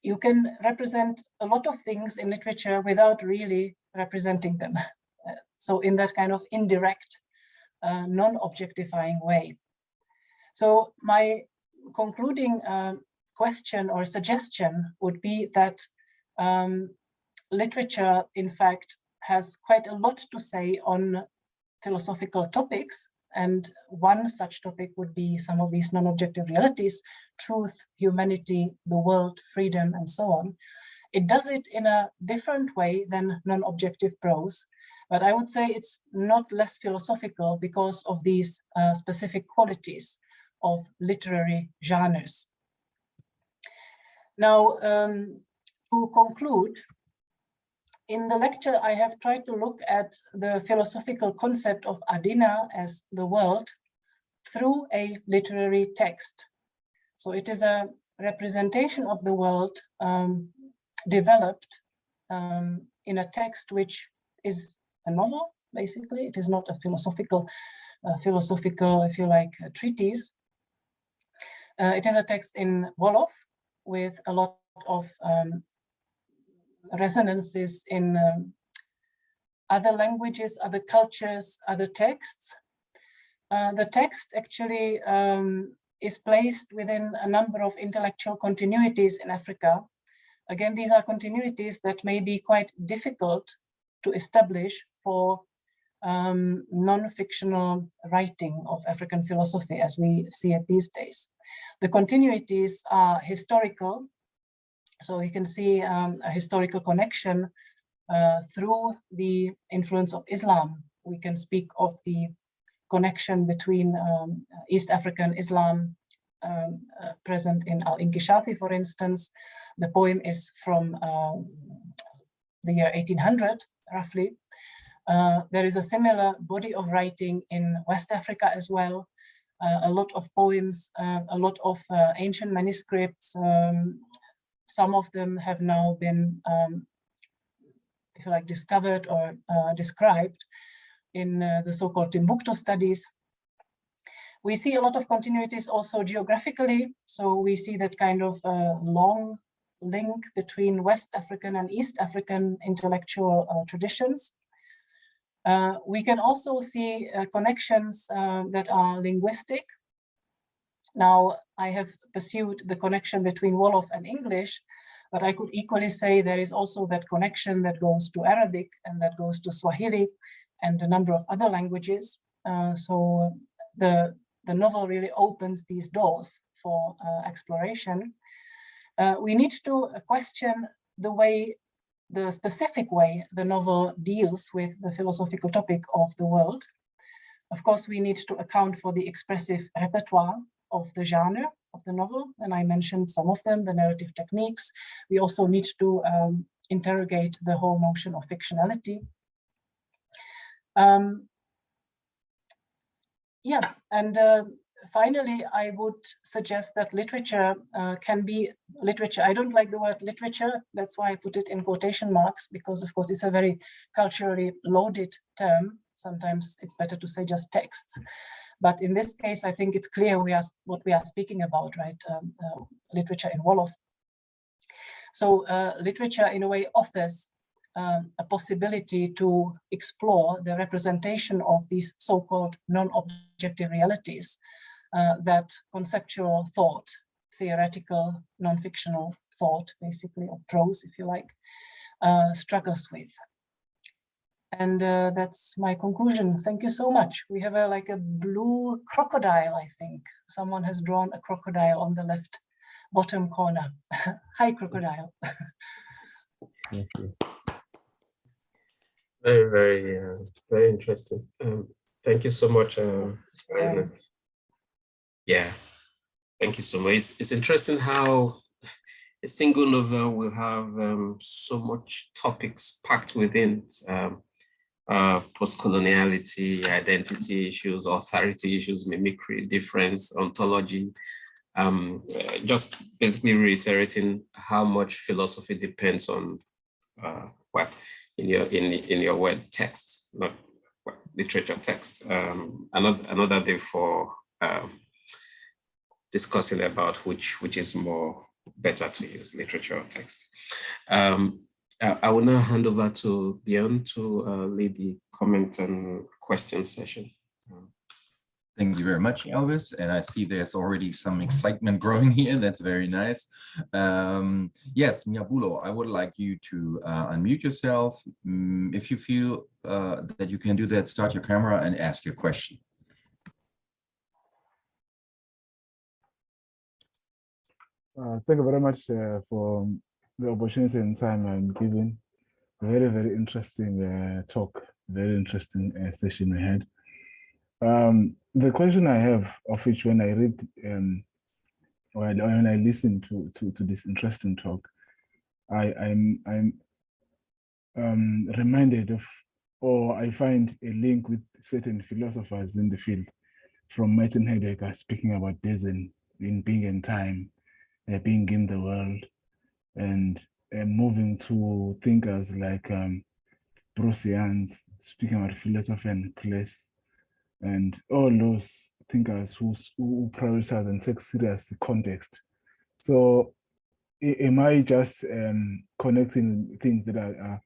you can represent a lot of things in literature without really representing them. so in that kind of indirect, uh, non-objectifying way. So my concluding uh, question or suggestion would be that um, literature, in fact, has quite a lot to say on philosophical topics. And one such topic would be some of these non-objective realities, truth, humanity, the world, freedom, and so on. It does it in a different way than non-objective prose, but I would say it's not less philosophical because of these uh, specific qualities of literary genres. Now, um, to conclude, in the lecture, I have tried to look at the philosophical concept of Adina as the world through a literary text. So it is a representation of the world um, developed um, in a text which is a novel, basically. It is not a philosophical, uh, philosophical, if you like, treatise. Uh, it is a text in Wolof with a lot of um, resonances in um, other languages, other cultures, other texts. Uh, the text actually um, is placed within a number of intellectual continuities in Africa. Again, these are continuities that may be quite difficult to establish for um, non-fictional writing of African philosophy as we see it these days. The continuities are historical, so you can see um, a historical connection uh, through the influence of Islam. We can speak of the connection between um, East African Islam um, uh, present in Al-Inkishafi, for instance. The poem is from uh, the year 1800, roughly. Uh, there is a similar body of writing in West Africa as well. Uh, a lot of poems, uh, a lot of uh, ancient manuscripts. Um, some of them have now been, um, if you like, discovered or uh, described in the so-called Timbuktu studies. We see a lot of continuities also geographically. So we see that kind of long link between West African and East African intellectual uh, traditions. Uh, we can also see uh, connections uh, that are linguistic. Now, I have pursued the connection between Wolof and English, but I could equally say there is also that connection that goes to Arabic and that goes to Swahili and a number of other languages. Uh, so the, the novel really opens these doors for exploration. Uh, we need to question the way the specific way the novel deals with the philosophical topic of the world. Of course, we need to account for the expressive repertoire of the genre of the novel, and I mentioned some of them, the narrative techniques. We also need to um, interrogate the whole notion of fictionality. Um, yeah, and uh, finally, I would suggest that literature uh, can be literature. I don't like the word literature. That's why I put it in quotation marks, because of course it's a very culturally loaded term. Sometimes it's better to say just texts. But in this case, I think it's clear we are what we are speaking about, right? Um, uh, literature in Wolof. So uh, literature in a way offers um, a possibility to explore the representation of these so-called non-objective realities uh, that conceptual thought, theoretical, non-fictional thought, basically, or prose, if you like, uh, struggles with. And uh, that's my conclusion. Thank you so much. We have a like a blue crocodile, I think. Someone has drawn a crocodile on the left bottom corner. Hi, crocodile.
Thank you. Very, very, uh, very interesting. Um, thank you so much. Uh, yeah, thank you so much. It's, it's interesting how a single novel will have um, so much topics packed within um, uh, post-coloniality, identity issues, authority issues, mimicry, difference, ontology, um, uh, just basically reiterating how much philosophy depends on uh, what in your in in your word text, not literature text. Um, another another day for um, discussing about which which is more better to use literature or text. Um, I will now hand over to Björn to uh, lead the comment and question session.
Thank you very much, Elvis. And I see there's already some excitement growing here. That's very nice. Um, yes, Miabulo, I would like you to uh, unmute yourself. Um, if you feel uh, that you can do that, start your camera and ask your question.
Uh, thank you very much uh, for the opportunity and time I'm given. Very, very interesting uh, talk, very interesting uh, session ahead. Um, the question I have, of which when I read um, or when I listen to, to, to this interesting talk, I, I'm, I'm um, reminded of, or I find a link with certain philosophers in the field, from Martin Heidegger speaking about Dasein in being and time, uh, being in the world and uh, moving to thinkers like um, Bruce Janz, speaking about philosophy and place, and all those thinkers who, who prioritize and take serious context. So am I just um, connecting things that are are,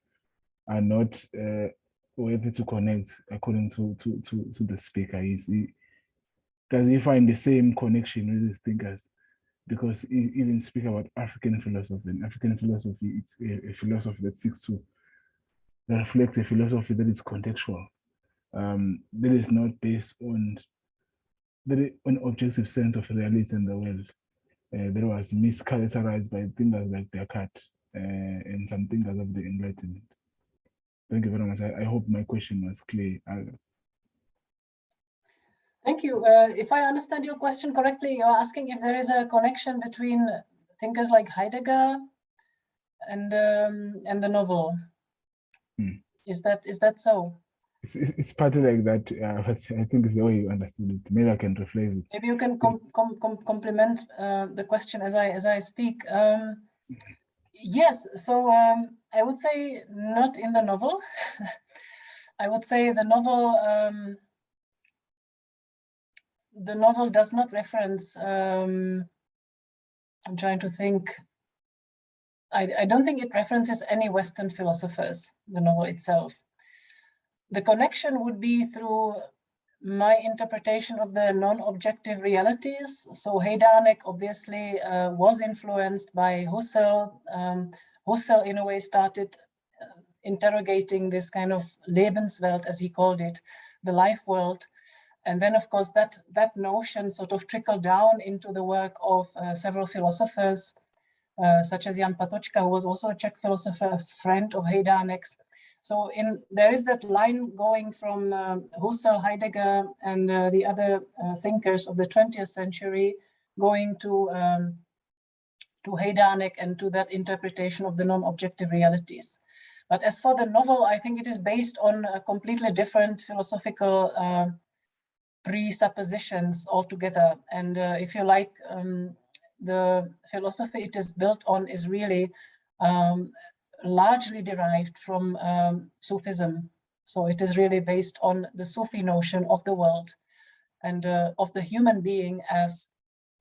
are not uh, worthy to connect according to to to, to the speaker? Is he, does he find the same connection with his thinkers? Because even speak about African philosophy, and African philosophy it's a, a philosophy that seeks to reflect a philosophy that is contextual, um, that is not based on is an objective sense of reality in the world uh, that was mischaracterized by thinkers like Descartes uh, and some thinkers of the Enlightenment. Thank you very much. I, I hope my question was clear. I-
Thank you. Uh, if I understand your question correctly, you're asking if there is a connection between thinkers like Heidegger and um, and the novel.
Hmm.
Is that is that so?
It's, it's, it's partly like that, uh, but I think it's the way you understood it. Maybe I can rephrase it.
Maybe you can com com com complement uh, the question as I as I speak. Um, yes, so um, I would say not in the novel. I would say the novel um, the novel does not reference. Um, I'm trying to think. I, I don't think it references any Western philosophers. The novel itself. The connection would be through my interpretation of the non-objective realities. So Hejdánek obviously uh, was influenced by Husserl. Um, Husserl in a way started uh, interrogating this kind of Lebenswelt, as he called it, the life world. And then of course that, that notion sort of trickled down into the work of uh, several philosophers, uh, such as Jan Patočka, who was also a Czech philosopher, a friend of Hejdánek's. So in there is that line going from um, Husserl, Heidegger, and uh, the other uh, thinkers of the 20th century, going to um, to Hejdánek and to that interpretation of the non-objective realities. But as for the novel, I think it is based on a completely different philosophical uh, presuppositions altogether. And uh, if you like, um, the philosophy it is built on is really um, largely derived from um, Sufism. So it is really based on the Sufi notion of the world and uh, of the human being as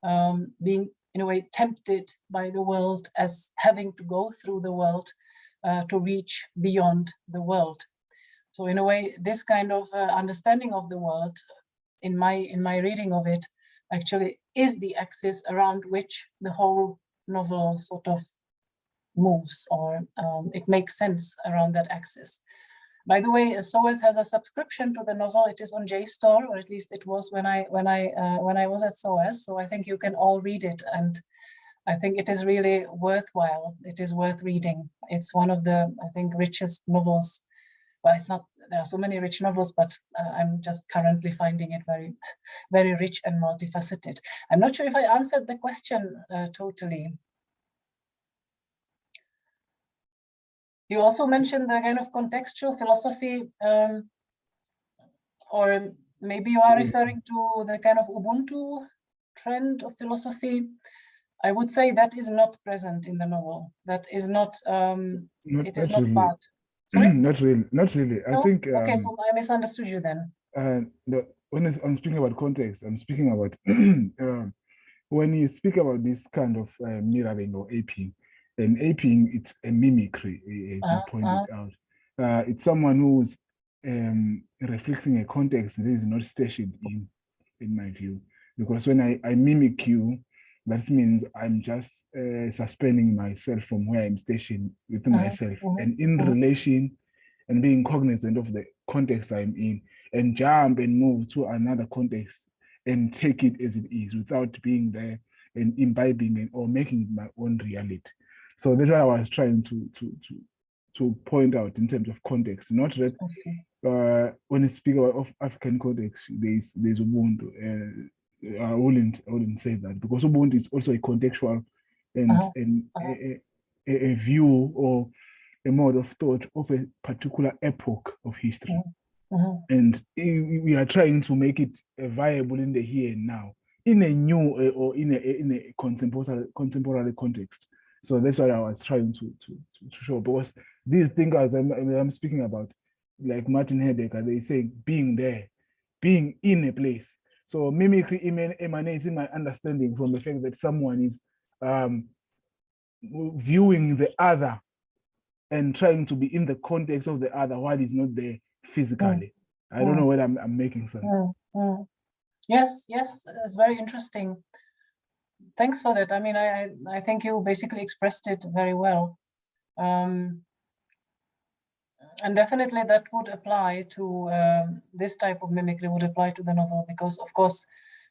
um, being in a way tempted by the world as having to go through the world uh, to reach beyond the world. So in a way, this kind of uh, understanding of the world in my in my reading of it actually is the axis around which the whole novel sort of moves or um, it makes sense around that axis. By the way, SOAS has a subscription to the novel. It is on JSTOR, or at least it was when I when I uh, when I was at SOAS. So I think you can all read it, and I think it is really worthwhile. It is worth reading. It's one of the I think richest novels. Well, it's not. There are so many rich novels, but uh, I'm just currently finding it very, very rich and multifaceted. I'm not sure if I answered the question uh, totally. You also mentioned the kind of contextual philosophy, um, or maybe you are
Mm.
referring to the kind of Ubuntu trend of philosophy. I would say that is not present in the novel. That is not, um,
Not,
it is
not
part. Sorry?
not really. Not really. I
No?
think.
Okay,
um,
so I misunderstood you then.
uh, no, when I'm speaking about context, I'm speaking about um, when you speak about this kind of uh, mirroring or aping, and aping, it's a mimicry, as
Uh-huh,
you pointed out. Uh, it's someone who's um, reflecting a context that is not stationed in, in my view. Because when I, I mimic you, that means I'm just uh, suspending myself from where I'm stationed within
Uh-huh,
myself
mhm,
and in
mhm.
relation and being cognizant of the context I'm in and jump and move to another context and take it as it is without being there and imbibing it or making it my own reality. So that's what I was trying to to to to point out in terms of context, not that uh, when you speak about of African context, there's there's Ubuntu. Uh, I wouldn't I wouldn't say that because Ubuntu is also a contextual and
Uh-huh,
and
uh-huh.
a, a, a view or a mode of thought of a particular epoch of history.
Mhm,
And we are trying to make it uh, viable in the here and now, in a new uh, or in a in a contemporary contemporary context. So that's what I was trying to to to, to show. Because these thinkers I'm, I'm speaking about, like Martin Heidegger, they say being there, being in a place. So mimicry eman- emanates in my understanding from the fact that someone is um, viewing the other and trying to be in the context of the other while he's not there physically. I don't
Mm.
know whether I'm, I'm making sense.
Mm, mm. Yes, yes, it's very interesting. Thanks for that. I mean, I, I, I think you basically expressed it very well. Um, and definitely that would apply to um, this type of mimicry would apply to the novel because of course,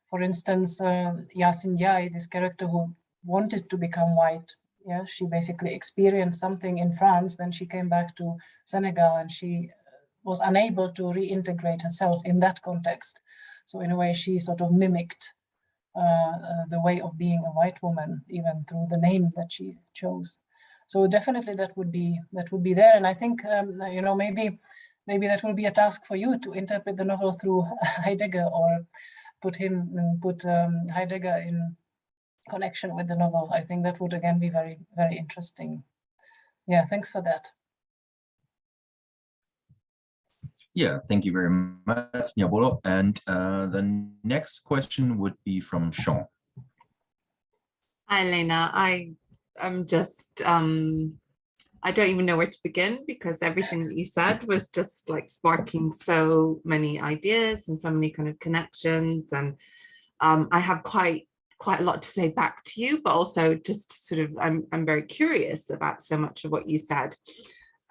for instance, uh, Yasin Njai, this character who wanted to become white, yeah, she basically experienced something in France, then she came back to Senegal and she was unable to reintegrate herself in that context. So in a way, she sort of mimicked uh, uh, the way of being a white woman, even through the name that she chose. So definitely that would be that would be there. And I think um, you know maybe maybe that will be a task for you to interpret the novel through Heidegger or put him and put um, Heidegger in connection with the novel. I think that would again be very very interesting. Yeah, thanks for that.
Yeah, thank you very much, Nyabolo. And uh, the next question would be from Sean.
Hi, Elena. I am just, um, I don't even know where to begin because everything that you said was just like sparking so many ideas and so many kind of connections. And um, I have quite, quite a lot to say back to you, but also just sort of, I'm, I'm very curious about so much of what you said.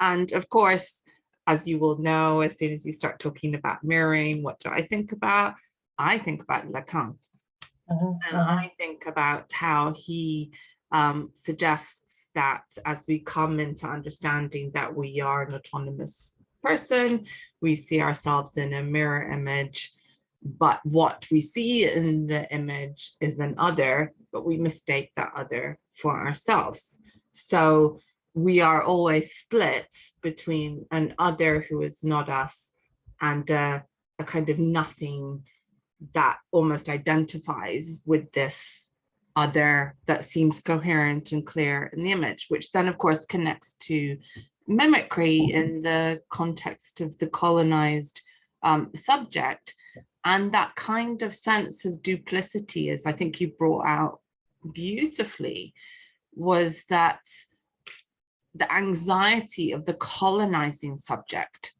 And of course, as you will know, as soon as you start talking about mirroring, what do I think about? I think about Lacan.
Mhm,
And
mhm.
I think about how he um, suggests that as we come into understanding that we are an autonomous person, we see ourselves in a mirror image, but what we see in the image is an other, but we mistake that other for ourselves. So we are always split between an other who is not us and a kind of nothing that almost identifies with this other that seems coherent and clear in the image, which then of course connects to mimicry in the context of the colonized um, subject. And that kind of sense of duplicity, as I think you brought out beautifully, was that the anxiety of the colonizing subject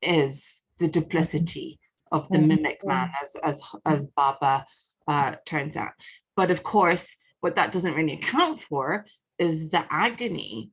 is the duplicity of the
Mhm,
mimic man as as as Bhabha uh, turns out. But of course, what that doesn't really account for is the agony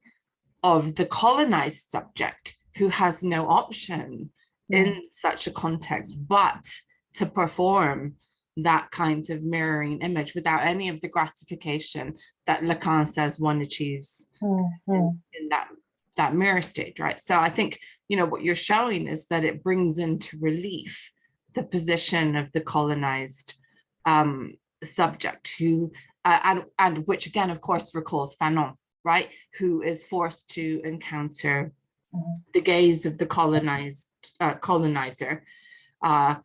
of the colonized subject who has no option in such a context but to perform that kind of mirroring image without any of the gratification that Lacan says one achieves
Mm, mm.
in that that mirror state right so i think you know what you're showing is that it brings into relief the position of the colonized um subject who uh, and and which again of course recalls fanon right who is forced to encounter
Mhm.
the gaze of the colonized uh, colonizer uh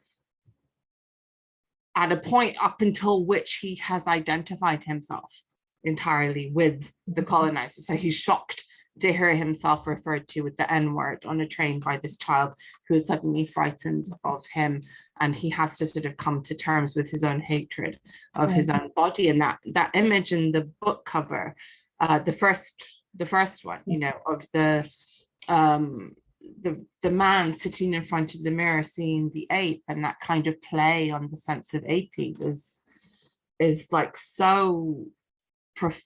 at a point up until which he has identified himself entirely with the colonizer. So he's shocked to hear himself referred to with the N word on a train by this child who is suddenly frightened of him. And he has to sort of come to terms with his own hatred of his own body. And that that image in the book cover, uh, the first, the first one, you know, of the um the the man sitting in front of the mirror seeing the ape and that kind of play on the sense of aping is is like so prof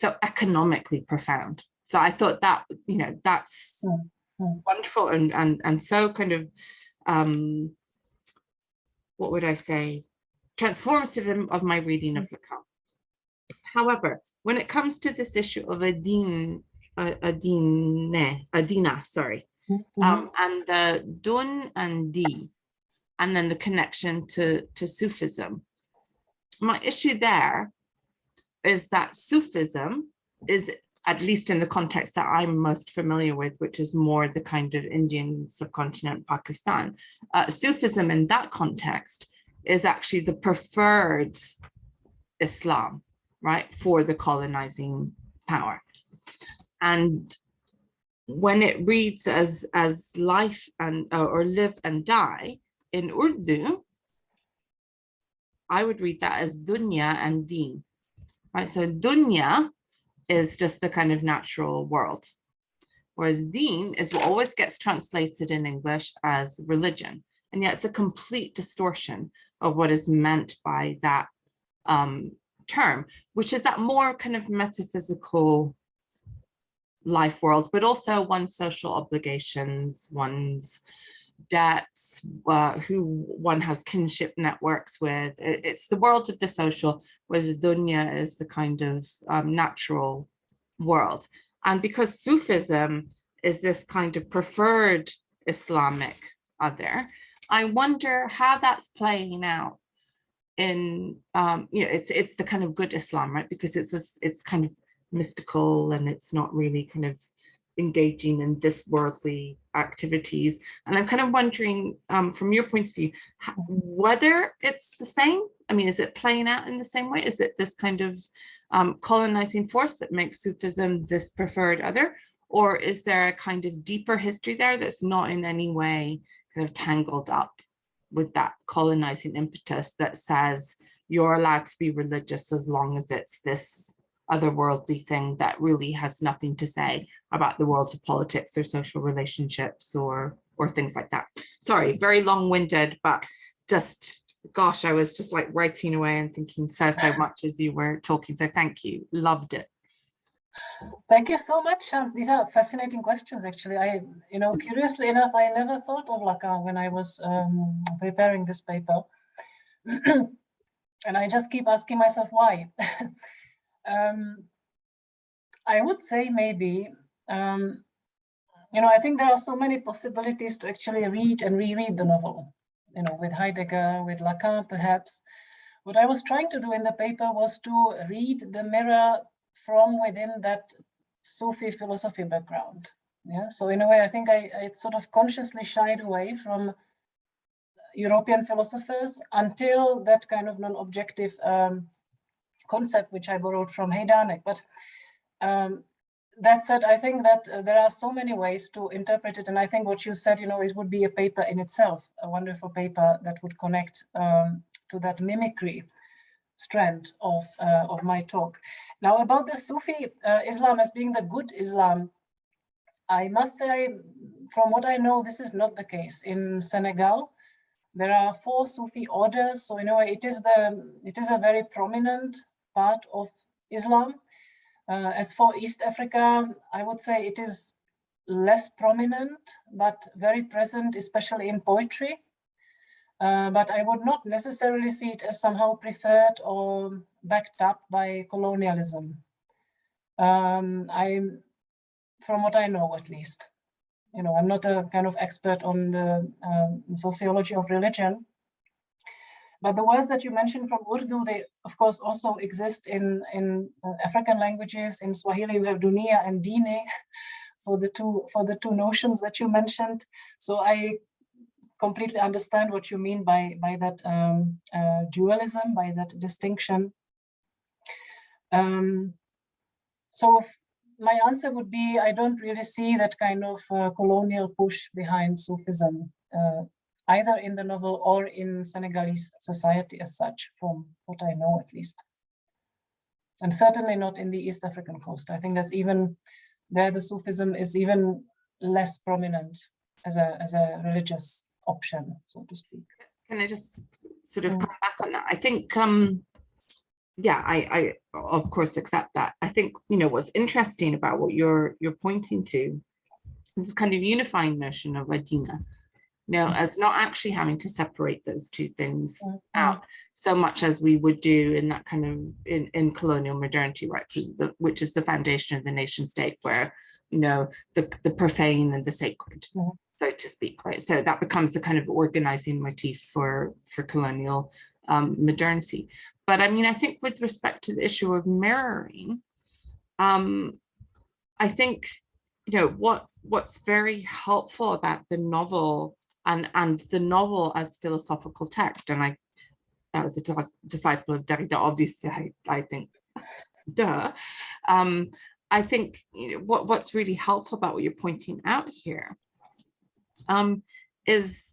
so economically profound so i thought that you know that's
Mm, mm.
wonderful and and and so kind of um what would i say transformative of my reading of Lacan however when it comes to this issue of adin uh, adine adina sorry
Mhm.
um, and the dun and di, and then the connection to, to Sufism. My issue there is that Sufism is, at least in the context that I'm most familiar with, which is more the kind of Indian subcontinent, Pakistan, uh, Sufism in that context is actually the preferred Islam, right, for the colonizing power. And when it reads as as life and uh, or live and die in Urdu, I would read that as dunya and deen. Right, so dunya is just the kind of natural world. Whereas deen is what always gets translated in English as religion. And yet it's a complete distortion of what is meant by that um, term, which is that more kind of metaphysical life world, but also one's social obligations, one's debts, uh, who one has kinship networks with. It's the world of the social, whereas dunya is the kind of um, natural world. And because Sufism is this kind of preferred Islamic other, I wonder how that's playing out in, um, you know, it's it's the kind of good Islam, right? Because it's this, it's kind of mystical and it's not really kind of engaging in this worldly activities. And I'm kind of wondering, um, from your point of view, whether it's the same. I mean, is it playing out in the same way? Is it this kind of um, colonizing force that makes Sufism this preferred other? Or is there a kind of deeper history there that's not in any way kind of tangled up with that colonizing impetus that says you're allowed to be religious as long as it's this otherworldly thing that really has nothing to say about the worlds of politics or social relationships or or things like that. Sorry, very long-winded, but just gosh, I was just like writing away and thinking so so much as you were talking. So thank you, loved it.
Thank you so much. Um, these are fascinating questions, actually. I, you know, curiously enough, I never thought of Lacan when I was um, preparing this paper. and I just keep asking myself why. um, I would say maybe, um, you know, I think there are so many possibilities to actually read and reread the novel, you know, with Heidegger, with Lacan, perhaps. What I was trying to do in the paper was to read the mirror from within that Sufi philosophy background. Yeah, so in a way, I think I, I sort of consciously shied away from European philosophers until that kind of non-objective um, concept, which I borrowed from Hejdánek. But um, that said, I think that uh, there are so many ways to interpret it. And I think what you said, you know, it would be a paper in itself, a wonderful paper that would connect um, to that mimicry strand of, uh, of my talk. Now about the Sufi uh, Islam as being the good Islam, I must say, from what I know, this is not the case. In Senegal, there are four Sufi orders. So in a way, it is, the, it is a very prominent part of Islam. Uh, as for East Africa, I would say it is less prominent, but very present, especially in poetry. Uh, but I would not necessarily see it as somehow preferred or backed up by colonialism. Um, I'm, from what I know at least, you know, I'm not a kind of expert on the um, sociology of religion, but the words that you mentioned from Urdu, they of course also exist in, in uh, African languages. In Swahili, you have dunia and dine for the two for the two notions that you mentioned. So I completely understand what you mean by by that um, uh, dualism, by that distinction. Um, so my answer would be, I don't really see that kind of uh, colonial push behind Sufism, uh, either in the novel or in Senegalese society as such, from what I know at least. And certainly not in the East African coast. I think that's even, there the Sufism is even less prominent as a, as a religious option, so to speak.
Can I just sort of
Mm.
come back on that? I think, um, yeah, I, I of course accept that. I think, you know, what's interesting about what you're you're pointing to is this kind of unifying notion of Adina, you know, as not actually having to separate those two things
Mhm.
out so much as we would do in that kind of in, in colonial modernity, right? Which is the which is the foundation of the nation state where, you know, the, the profane and the sacred,
Mhm.
so to speak, right? So that becomes the kind of organizing motif for for colonial um, modernity. But I mean, I think with respect to the issue of mirroring, um, I think, you know, what what's very helpful about the novel and and the novel as philosophical text, and I as a disciple of Derrida, obviously, I, I think, duh. Um, I think you know, what what's really helpful about what you're pointing out here um, is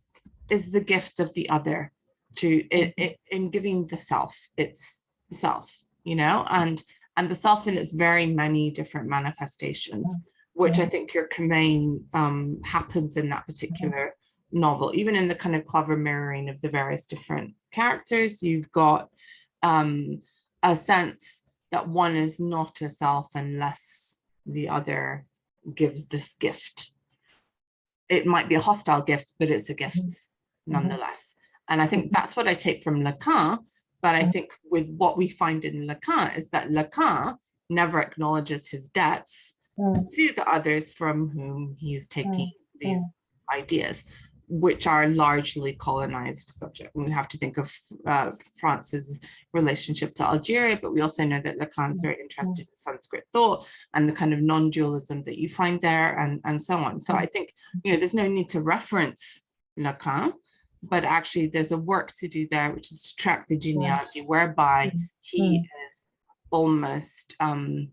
is the gift of the other to in, in giving the self its self, you know, and and the self in its very many different manifestations, which I think your Kamain um, happens in that particular novel, even in the kind of clever mirroring of the various different characters, you've got um, a sense that one is not a self unless the other gives this gift. It might be a hostile gift, but it's a gift nonetheless. And I think that's what I take from Lacan. But I think with what we find in Lacan is that Lacan never acknowledges his debts
Mm.
to the others from whom he's taking
Mm.
these ideas, which are largely colonized subject. We have to think of uh, France's relationship to Algeria, but we also know that Lacan's very interested in Sanskrit thought and the kind of non-dualism that you find there and, and so on. So I think, you know, there's no need to reference Lacan, but actually there's a work to do there, which is to track the genealogy whereby he is almost um,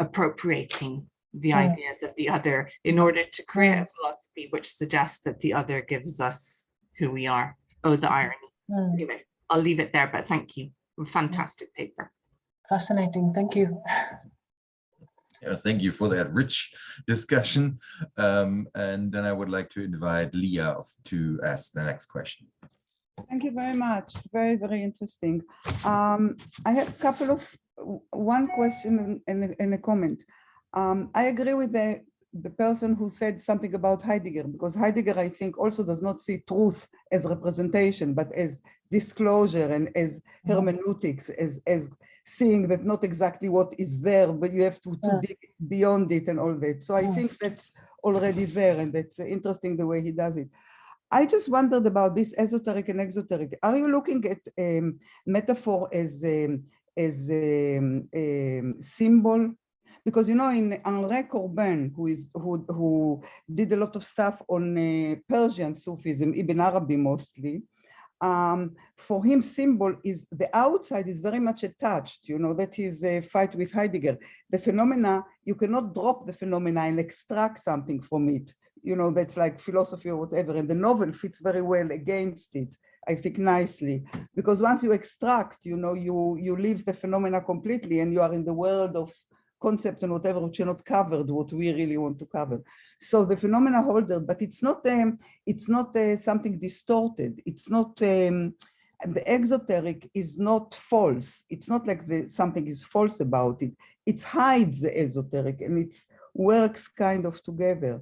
appropriating the
Mm.
ideas of the other in order to create a philosophy which suggests that the other gives us who we are. Oh, the irony.
Mm,
Anyway, I'll leave it there, but thank you. Fantastic paper.
Fascinating, thank you.
Yeah, thank you for that rich discussion. Um, and then I would like to invite Leah to ask the next question.
Thank you very much. Very, very interesting. Um, I have a couple of, one question and, and- and a comment. Um, I agree with the, the person who said something about Heidegger, because Heidegger, I think, also does not see truth as representation, but as disclosure and as hermeneutics, as, as seeing that not exactly what is there, but you have to, to dig beyond it and all that. So I think that's already there and that's interesting the way he does it. I just wondered about this esoteric and exoteric. Are you looking at um, metaphor as a, as um, um, symbol? Because you know, in Henri Corbin, who is who who did a lot of stuff on uh, Persian Sufism, Ibn Arabi mostly. Um, for him, symbol is the outside is very much attached. You know that is a fight with Heidegger. The phenomena you cannot drop the phenomena and extract something from it you know, that's like philosophy or whatever, and the novel fits very well against it, I think nicely, because once you extract, you know, you, you leave the phenomena completely and you are in the world of concept and whatever which are not covered, what we really want to cover. So the phenomena holds it, but it's not, um, it's not uh, something distorted. It's not, um, the exoteric is not false. It's not like the, something is false about it. It hides the esoteric and it works kind of together.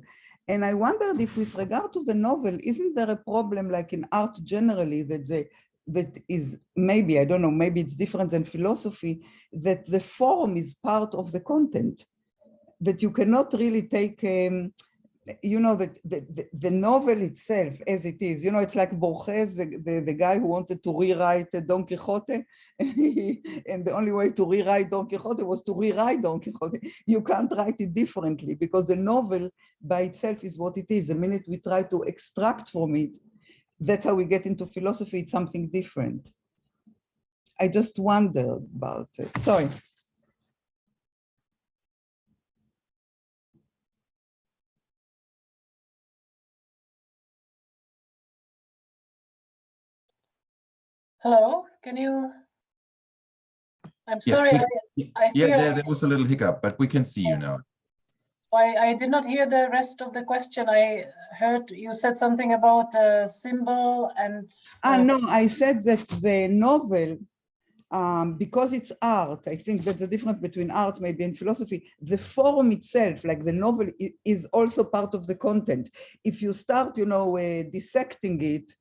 And I wondered if with regard to the novel, isn't there a problem like in art generally that the that is maybe, I don't know, maybe it's different than philosophy, that the form is part of the content, that you cannot really take, um, you know, that the, the, novel itself as it is, you know, it's like Borges, the, the, the guy who wanted to rewrite Don Quixote, and the only way to rewrite Don Quixote was to rewrite Don Quixote. You can't write it differently because the novel by itself is what it is. The minute we try to extract from it, that's how we get into philosophy, it's something different. I just wonder about it. Sorry.
Hello, can you? I'm
Yes,
sorry,
we-
I, I
Yeah, there, there was a little hiccup, but we can see you oh. now.
I, I did not hear the rest of the question. I heard you said something about a symbol and.
Ah,
uh,
no, I said that the novel, um, because it's art, I think that the difference between art maybe and philosophy, the form itself, like the novel is also part of the content. If you start, you know, uh, dissecting it,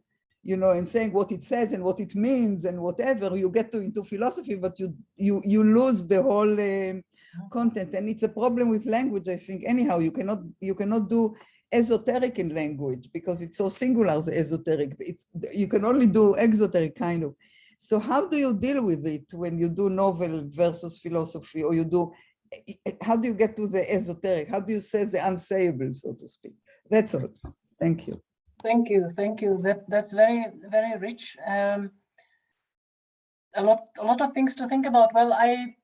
you know, and saying what it says and what it means and whatever, you get to into philosophy, but you you you lose the whole um content. And it's a problem with language, I think. Anyhow, you cannot you cannot do esoteric in language because it's so singular, the esoteric. It's you can only do exoteric kind of. So how do you deal with it when you do novel versus philosophy, or you do? How do you get to the esoteric? How do you say the unsayable, so to speak? That's all. Thank you.
Thank you, thank you. That that's very very rich. Um, a lot a lot of things to think about. Well, I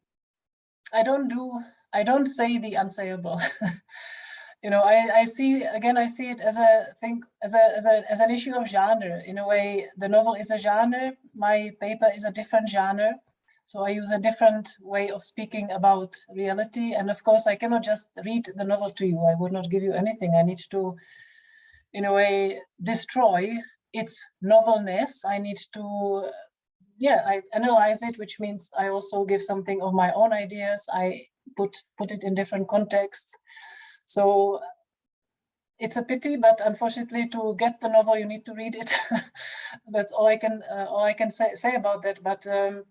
I don't do I don't say the unsayable. you know, I I see again I see it as a thing as a as a as an issue of genre. In a way, the novel is a genre. My paper is a different genre. So I use a different way of speaking about reality. And of course, I cannot just read the novel to you. I would not give you anything. I need to, in a way, destroy its novelness. I need to, yeah, I analyze it, which means I also give something of my own ideas. I put, put it in different contexts. So it's a pity, but unfortunately, to get the novel, you need to read it. That's all I can uh, all I can say, say about that. But um,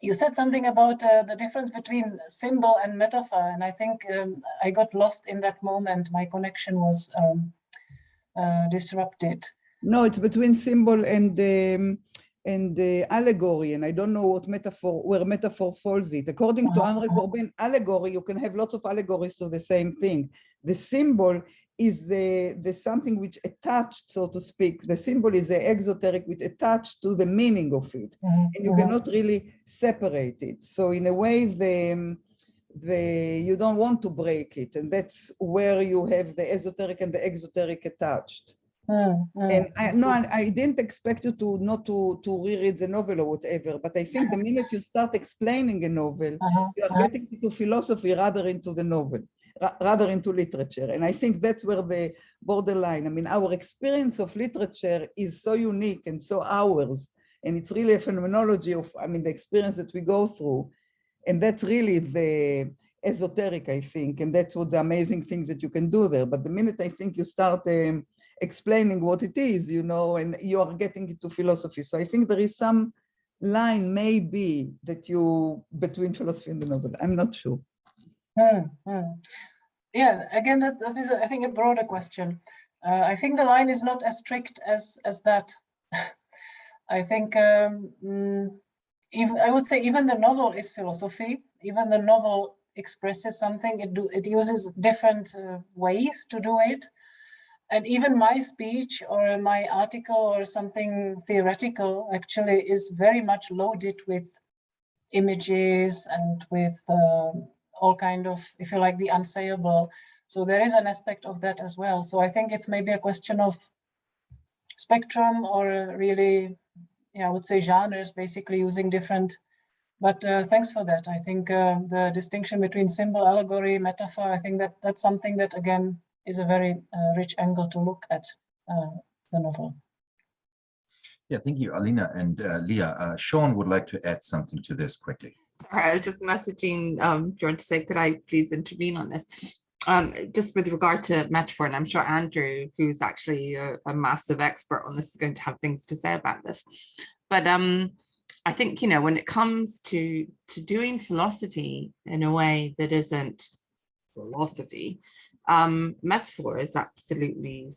you said something about uh, the difference between symbol and metaphor, and I think um, I got lost in that moment. My connection was um, uh, disrupted.
No, it's between symbol and um, and the allegory, and I don't know what metaphor where metaphor falls it. According to Henri
uh-huh.
Corbin, allegory you can have lots of allegories to the same thing. The symbol is the, the something which attached, so to speak. The symbol is the exoteric which attached to the meaning of it,
Mhm,
and you
mhm.
cannot really separate it. So in a way, the the you don't want to break it, and that's where you have the esoteric and the exoteric attached.
Mm, mm,
And I, no. I I didn't expect you to not to to reread the novel or whatever, but I think the minute you start explaining a novel,
Uh-huh,
you are
uh-huh.
getting into philosophy rather into the novel, ra- rather into literature. And I think that's where the borderline, I mean, our experience of literature is so unique and so ours. And it's really a phenomenology of, I mean, the experience that we go through. And that's really the esoteric, I think. And that's what the amazing things that you can do there. But the minute I think you start um, explaining what it is, you know, and you are getting into philosophy. So I think there is some line maybe that you between philosophy and the novel. I'm not sure.
Hmm. Yeah, again, that, that is, I think, a broader question. Uh, I think the line is not as strict as as that. I think um, mm, even I would say even the novel is philosophy. Even the novel expresses something. It do it uses different uh, ways to do it, and even my speech or my article or something theoretical actually is very much loaded with images and with um, all kind of, if you like, the unsayable. So there is an aspect of that as well. So I think it's maybe a question of spectrum or uh, really, yeah, I would say genres, basically using different. But uh, thanks for that. I think uh, the distinction between symbol, allegory, metaphor, I think that that's something that again is a very uh, rich angle to look at uh, the novel.
Yeah, thank you, Alina and uh, Leah. Uh, Sean would like to add something to this quickly.
All right, I was just messaging um, Bjorn to say, could I please intervene on this? Um, just with regard to metaphor, and I'm sure Andrew, who's actually a, a massive expert on this, is going to have things to say about this. But um, I think, you know, when it comes to, to doing philosophy in a way that isn't philosophy, um, metaphor is absolutely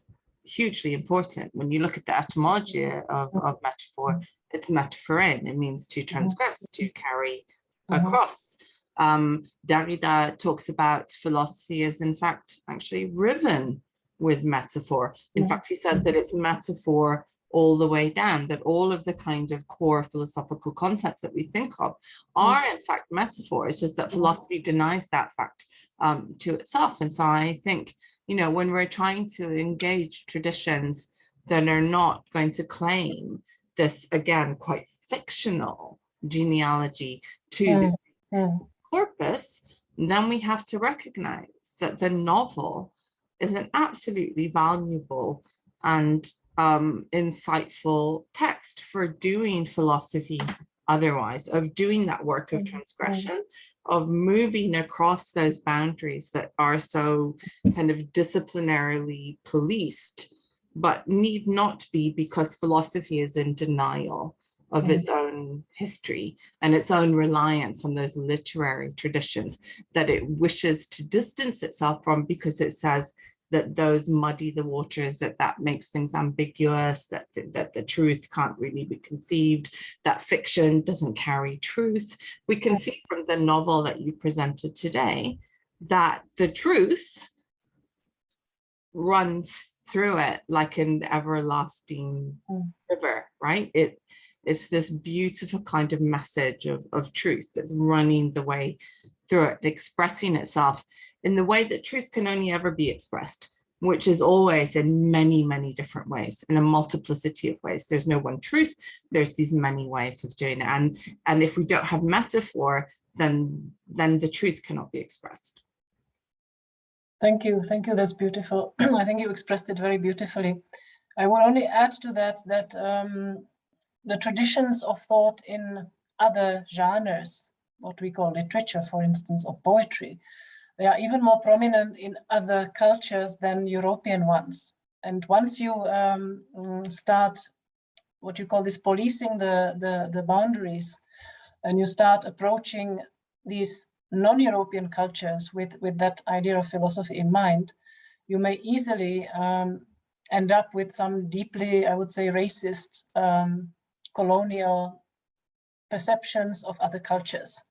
hugely important. When you look at the etymology of, of metaphor, it's metapherein. It means to transgress, to carry
Mhm.
across. Um, Derrida talks about philosophy as in fact actually riven with metaphor. In
Yeah.
fact, he says that it's metaphor all the way down, that all of the kind of core philosophical concepts that we think of are in fact metaphors, just that philosophy denies that fact um, to itself. And so I think, you know, when we're trying to engage traditions that are not going to claim this, again, quite fictional genealogy to the
Mm,
corpus, then we have to recognize that the novel is an absolutely valuable and um, insightful text for doing philosophy otherwise, of doing that work of
Mhm, mhm.
transgression, of moving across those boundaries that are so kind of disciplinarily policed, but need not be because philosophy is in denial of
Mhm.
its own history and its own reliance on those literary traditions that it wishes to distance itself from because it says that those muddy the waters, that that makes things ambiguous, that, that, that the truth can't really be conceived, that fiction doesn't carry truth. We can see from the novel that you presented today that the truth runs through it like an everlasting
Mm.
river, right? It it's this beautiful kind of message of, of truth that's running the way through it, expressing itself in the way that truth can only ever be expressed, which is always in many, many different ways, in a multiplicity of ways. There's no one truth. There's these many ways of doing it. And, and if we don't have metaphor, then, then the truth cannot be expressed.
Thank you. Thank you. That's beautiful. I think you expressed it very beautifully. I will only add to that that um, the traditions of thought in other genres, what we call literature, for instance, or poetry, they are even more prominent in other cultures than European ones. And once you um, mm, start what you call this policing the, the, the boundaries, and you start approaching these non-European cultures with, with that idea of philosophy in mind, you may easily um, end up with some deeply, I would say, racist um, colonial perceptions of other cultures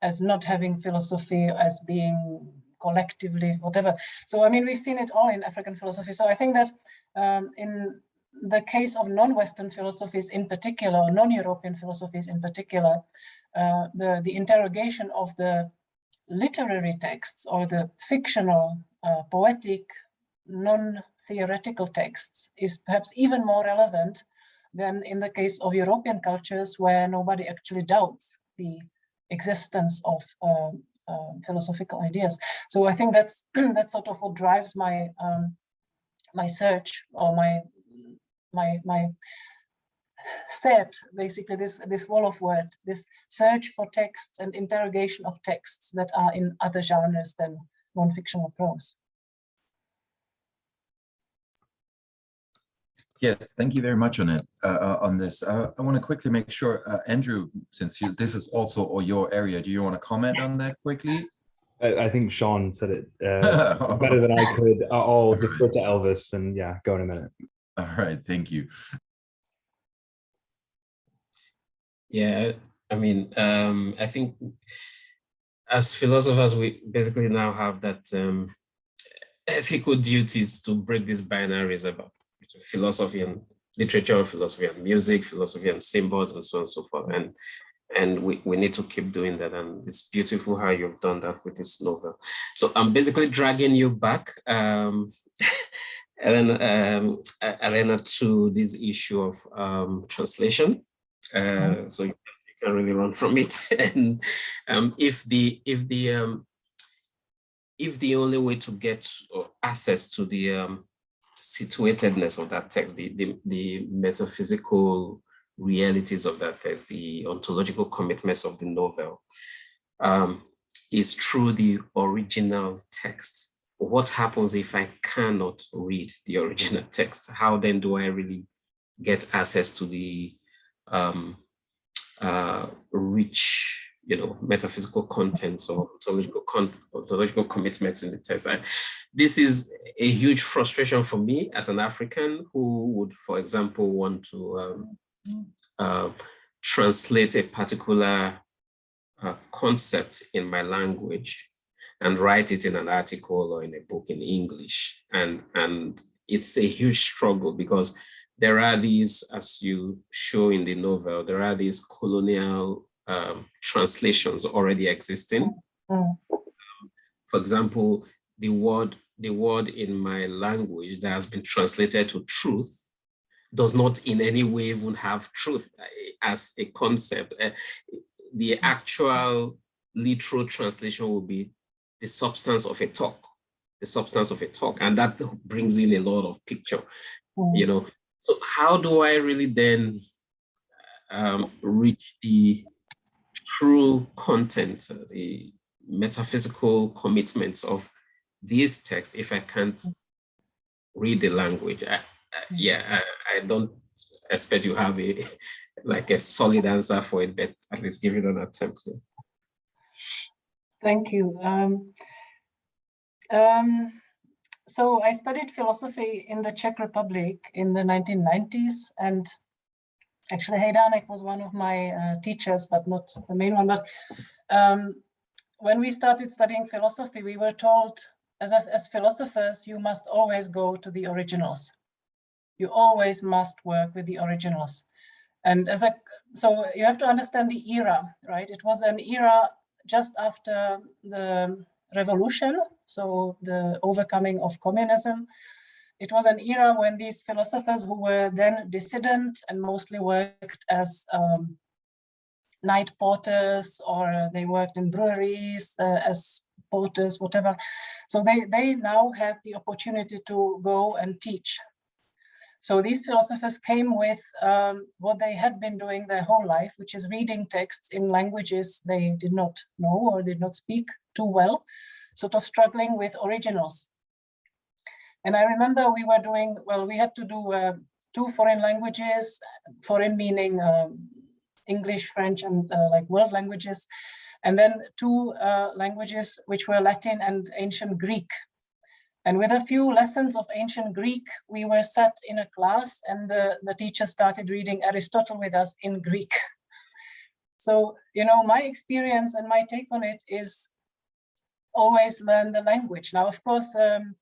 as not having philosophy as being collectively whatever. So I mean, we've seen it all in African philosophy. So I think that um, in the case of non-Western philosophies in particular, non-European philosophies in particular, uh, the, the interrogation of the literary texts or the fictional, uh, poetic, non-theoretical texts is perhaps even more relevant than in the case of European cultures where nobody actually doubts the existence of uh, philosophical ideas. So I think that's that's sort of what drives my um, my search or my my my set basically this this wall of word this search for texts and interrogation of texts that are in other genres than non-fictional prose.
Yes, thank you very much on it, uh, on this. Uh, I want to quickly make sure, uh, Andrew, since you, this is also your area, do you want to comment on that quickly?
I, I think Sean said it uh, better than I could. I'll defer to Elvis and yeah, go in a minute.
All right, thank you.
Yeah, I mean, um, I think as philosophers, we basically now have that um, ethical duties to break these binaries about philosophy and literature, philosophy and music, philosophy and symbols, and so on and so forth. And and we, we need to keep doing that. And it's beautiful how you've done that with this novel. So I'm basically dragging you back, um, Elena, um, Elena, to this issue of um, translation. Uh, so you, you can really run from it. and um, if the if the um, if the only way to get access to the um, situatedness of that text, the, the, the metaphysical realities of that text, the ontological commitments of the novel, um, is through the original text. What happens if I cannot read the original text? How then do I really get access to the um, uh, rich you know, metaphysical contents or ontological, con ontological commitments in the text. I, this is a huge frustration for me as an African who would, for example, want to um, uh, translate a particular uh, concept in my language and write it in an article or in a book in English. And, and it's a huge struggle because there are these, as you show in the novel, there are these colonial um, translations already existing. Mm. Um, for example, the word the word in my language that has been translated to truth does not in any way even have truth as a concept. Uh, the actual literal translation will be the substance of a talk, the substance of a talk, and that brings in a lot of picture, mm. you know. So how do I really then um, reach the true content, uh, the metaphysical commitments of these texts if I can't read the language. I, I, yeah, I, I, don't expect you have a like a solid answer for it, but at least give it an attempt.
Thank you. Um, um, so I studied philosophy in the Czech Republic in the 1990s and Actually, Hejdánek was one of my uh, teachers, but not the main one. But um, when we started studying philosophy, we were told, as, as philosophers, you must always go to the originals. You always must work with the originals. And as a, so you have to understand the era, right? It was an era just after the revolution, so the overcoming of communism. It was an era when these philosophers who were then dissident and mostly worked as um, night porters or they worked in breweries uh, as porters, whatever. So they, they now had the opportunity to go and teach. So these philosophers came with um, what they had been doing their whole life, which is reading texts in languages they did not know or did not speak too well, sort of struggling with originals. And I remember we were doing, well, we had to do uh, two foreign languages, foreign meaning um, English, French, and uh, like world languages, and then two uh, languages which were Latin and ancient Greek. And with a few lessons of ancient Greek, we were sat in a class and the, the teacher started reading Aristotle with us in Greek. So, you know, my experience and my take on it is always learn the language. Now, of course, um,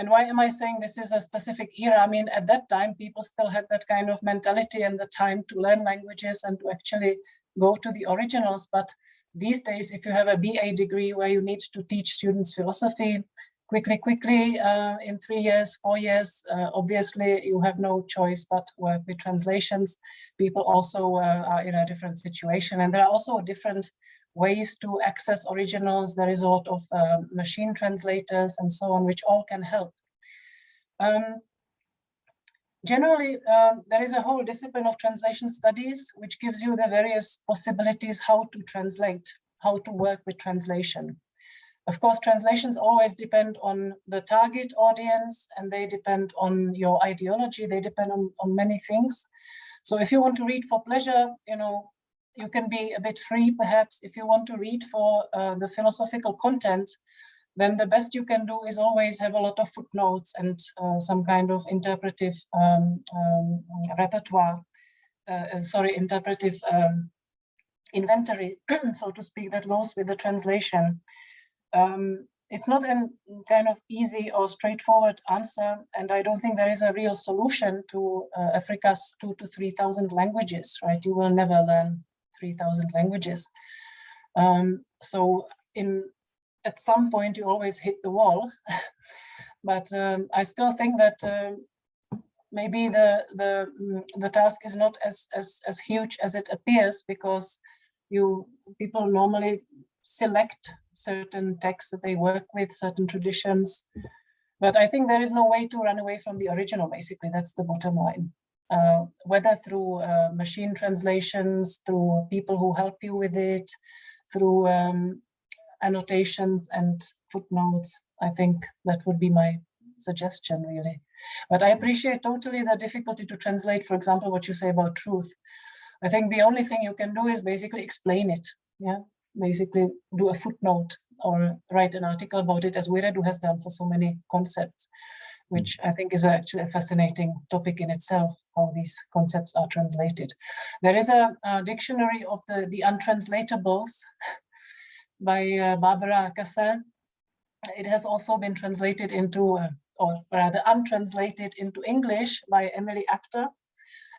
and why am I saying this is a specific era? I mean, at that time, people still had that kind of mentality and the time to learn languages and to actually go to the originals. But these days, if you have a BA degree where you need to teach students philosophy quickly, quickly uh, in three years, four years, uh, obviously you have no choice but work with translations. People also uh, are in a different situation. And there are also different ways to access originals. There is a lot of uh, machine translators and so on, which all can help. Um, generally, um, there is a whole discipline of translation studies, which gives you the various possibilities how to translate, how to work with translation. Of course, translations always depend on the target audience and they depend on your ideology. They depend on, on many things. So if you want to read for pleasure, you know, you can be a bit free, perhaps. If you want to read for uh, the philosophical content, then the best you can do is always have a lot of footnotes and uh, some kind of interpretive um, um, repertoire, uh, sorry, interpretive um, inventory, so to speak, that goes with the translation. Um, it's not a kind of easy or straightforward answer, and I don't think there is a real solution to uh, Africa's two to 3,000 languages, right? You will never learn 3,000 languages. Um, so in at some point you always hit the wall, but um, I still think that uh, maybe the the the task is not as as as huge as it appears because you people normally select certain texts that they work with, certain traditions. But I think there is no way to run away from the original, basically, that's the bottom line. Uh, whether through uh, machine translations, through people who help you with it, through um, annotations and footnotes, I think that would be my suggestion, really. But I appreciate totally the difficulty to translate, for example, what you say about truth. I think the only thing you can do is basically explain it. Yeah, basically do a footnote or write an article about it as Wiredu has done for so many concepts, which I think is actually a fascinating topic in itself, how these concepts are translated. There is a, a dictionary of the, the untranslatables by uh, Barbara Cassin. It has also been translated into, uh, or rather untranslated into English by Emily Apter.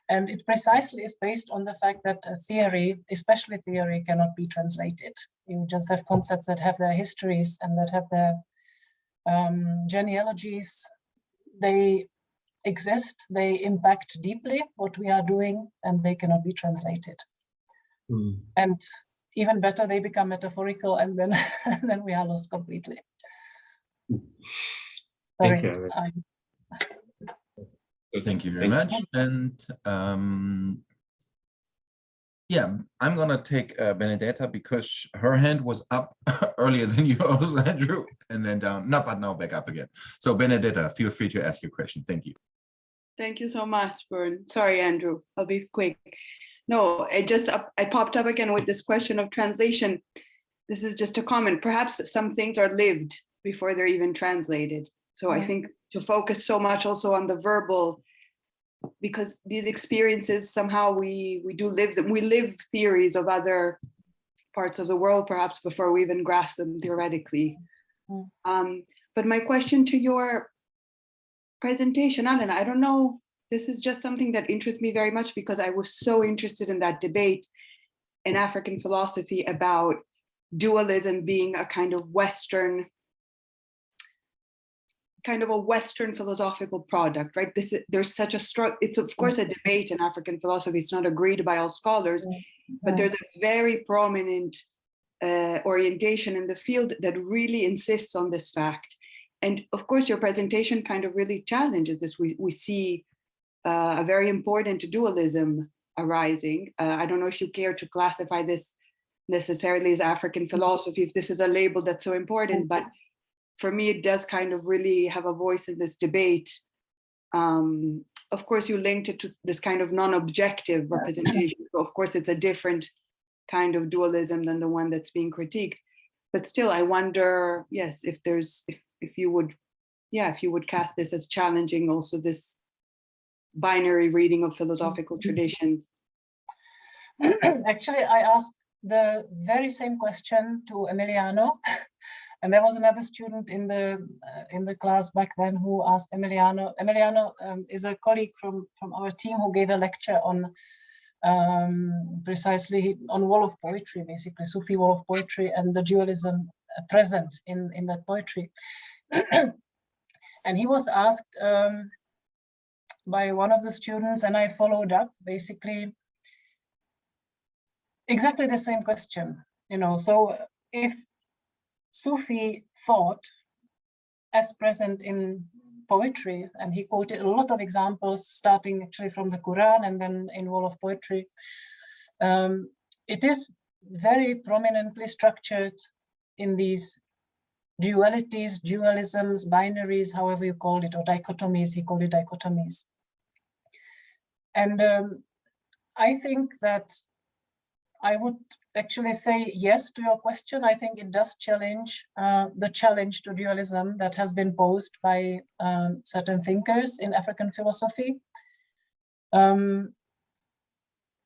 And it precisely is based on the fact that theory, especially theory, cannot be translated. You just have concepts that have their histories and that have their um, genealogies. They exist, they impact deeply what we are doing, and they cannot be translated. Mm. And even better, they become metaphorical, and then, then we are lost completely.
Sorry, Thank you.
Thank you very much. And um, yeah, I'm gonna take uh, Benedetta because her hand was up earlier than yours, Andrew, and then down. No, but now back up again. So Benedetta, feel free to ask your question. Thank you.
Thank you so much, Bern. Sorry, Andrew. I'll be quick. No, I just I popped up again with this question of translation. This is just a comment. Perhaps some things are lived before they're even translated. So I think to focus so much also on the verbal because these experiences somehow we we do live them we live theories of other parts of the world perhaps before we even grasp them theoretically mm. um, but my question to your presentation alan i don't know this is just something that interests me very much because i was so interested in that debate in african philosophy about dualism being a kind of Western kind of a Western philosophical product, right? This is, there's such a struggle. It's of course a debate in African philosophy. It's not agreed by all scholars, but there's a very prominent uh, orientation in the field that really insists on this fact. And of course, your presentation kind of really challenges this. We, we see uh, a very important dualism arising. Uh, I don't know if you care to classify this necessarily as African philosophy, if this is a label that's so important, but for me, it does kind of really have a voice in this debate. Um, of course, you linked it to this kind of non-objective representation. So of course, it's a different kind of dualism than the one that's being critiqued. But still, I wonder, yes, if there's, if, if you would, yeah, if you would cast this as challenging also this binary reading of philosophical traditions.
Actually, I asked the very same question to Emiliano. And there was another student in the uh, in the class back then who asked Emiliano. Emiliano um, is a colleague from from our team who gave a lecture on um, precisely on Wolof poetry, basically Sufi Wolof poetry and the dualism uh, present in in that poetry. and he was asked um, by one of the students, and I followed up basically exactly the same question. You know, so if Sufi thought as present in poetry, and he quoted a lot of examples, starting actually from the Quran and then in Wolof Poetry. Um, it is very prominently structured in these dualities, dualisms, binaries, however you call it, or dichotomies, he called it dichotomies. And um, I think that I would actually say yes to your question. I think it does challenge uh, the challenge to dualism that has been posed by um, certain thinkers in African philosophy. Um,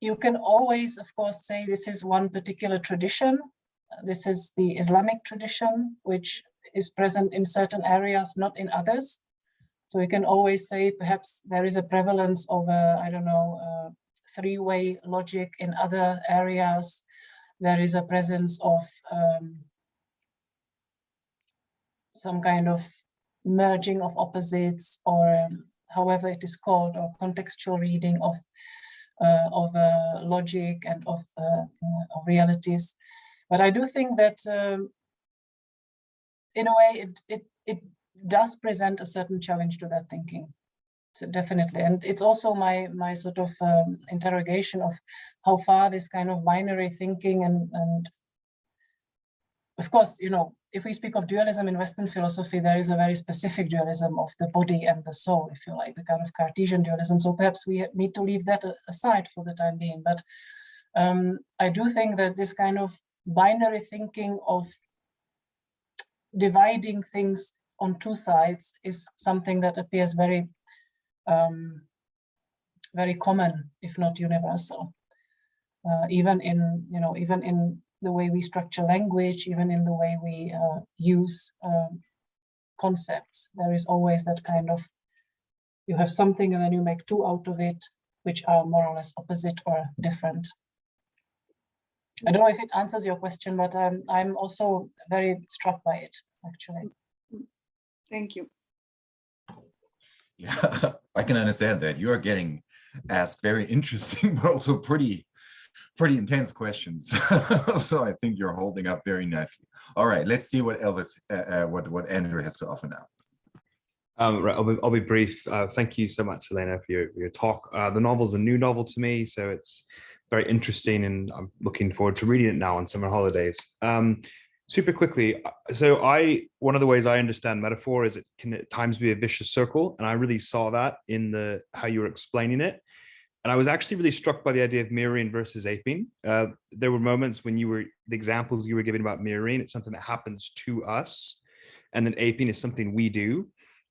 you can always, of course, say this is one particular tradition. This is the Islamic tradition, which is present in certain areas, not in others. So you can always say perhaps there is a prevalence of, a, I don't know, uh, three-way logic in other areas. There is a presence of um, some kind of merging of opposites or um, however it is called or contextual reading of uh, of uh, logic and of, uh, of realities. But I do think that um, in a way it, it, it does present a certain challenge to that thinking. So definitely. And it's also my my sort of um, interrogation of how far this kind of binary thinking and and of course you know if we speak of dualism in western philosophy there is a very specific dualism of the body and the soul if you like the kind of cartesian dualism. So perhaps we need to leave that aside for the time being. But um, i do think that this kind of binary thinking of dividing things on two sides is something that appears very um, very common, if not universal. Uh, even in, you know, even in the way we structure language, even in the way we uh, use um, concepts, there is always that kind of, you have something and then you make two out of it, which are more or less opposite or different. I don't know if it answers your question, but um, I'm also very struck by it, actually.
Thank you.
Yeah, I can understand that. You are getting asked very interesting, but also pretty, pretty intense questions. so I think you're holding up very nicely. All right, let's see what Elvis, uh, uh, what what Andrew has to offer now.
Um, right, I'll be, I'll be brief. Uh, thank you so much, Elena, for your, for your talk. Uh, the novel's a new novel to me, so it's very interesting and I'm looking forward to reading it now on summer holidays. Um, super quickly uh, so i one of the ways i understand metaphor is it can at times be a vicious circle and i really saw that in the how you were explaining it. And i was actually really struck by the idea of mirroring versus aping uh, there were moments when you were the examples you were giving about mirroring it's something that happens to us and then aping is something we do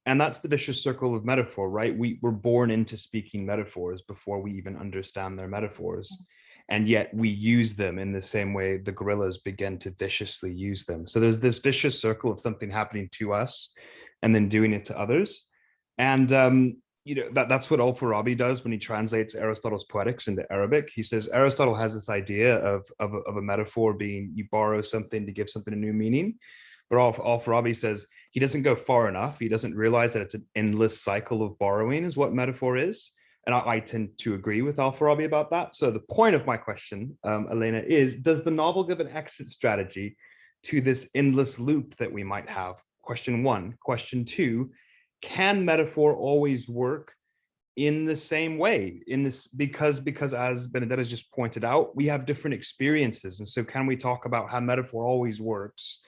and that's the vicious circle of metaphor right we were born into speaking metaphors before we even understand their metaphors and yet we use them in the same way the gorillas begin to viciously use them. So there's this vicious circle of something happening to us and then doing it to others. And um, you know, that, that's what Al-Farabi does when he translates Aristotle's Poetics into Arabic. He says Aristotle has this idea of, of, a, of a metaphor being you borrow something to give something a new meaning. But Al-Farabi says he doesn't go far enough. He doesn't realize that it's an endless cycle of borrowing is what metaphor is. And I, I tend to agree with Al-Farabi about that. So the point of my question, um, Elena, is does the novel give an exit strategy to this endless loop that we might have? Question one. Question two, can metaphor always work in the same way in this because because as Benedetta has just pointed out we have different experiences and so can we talk about how metaphor always works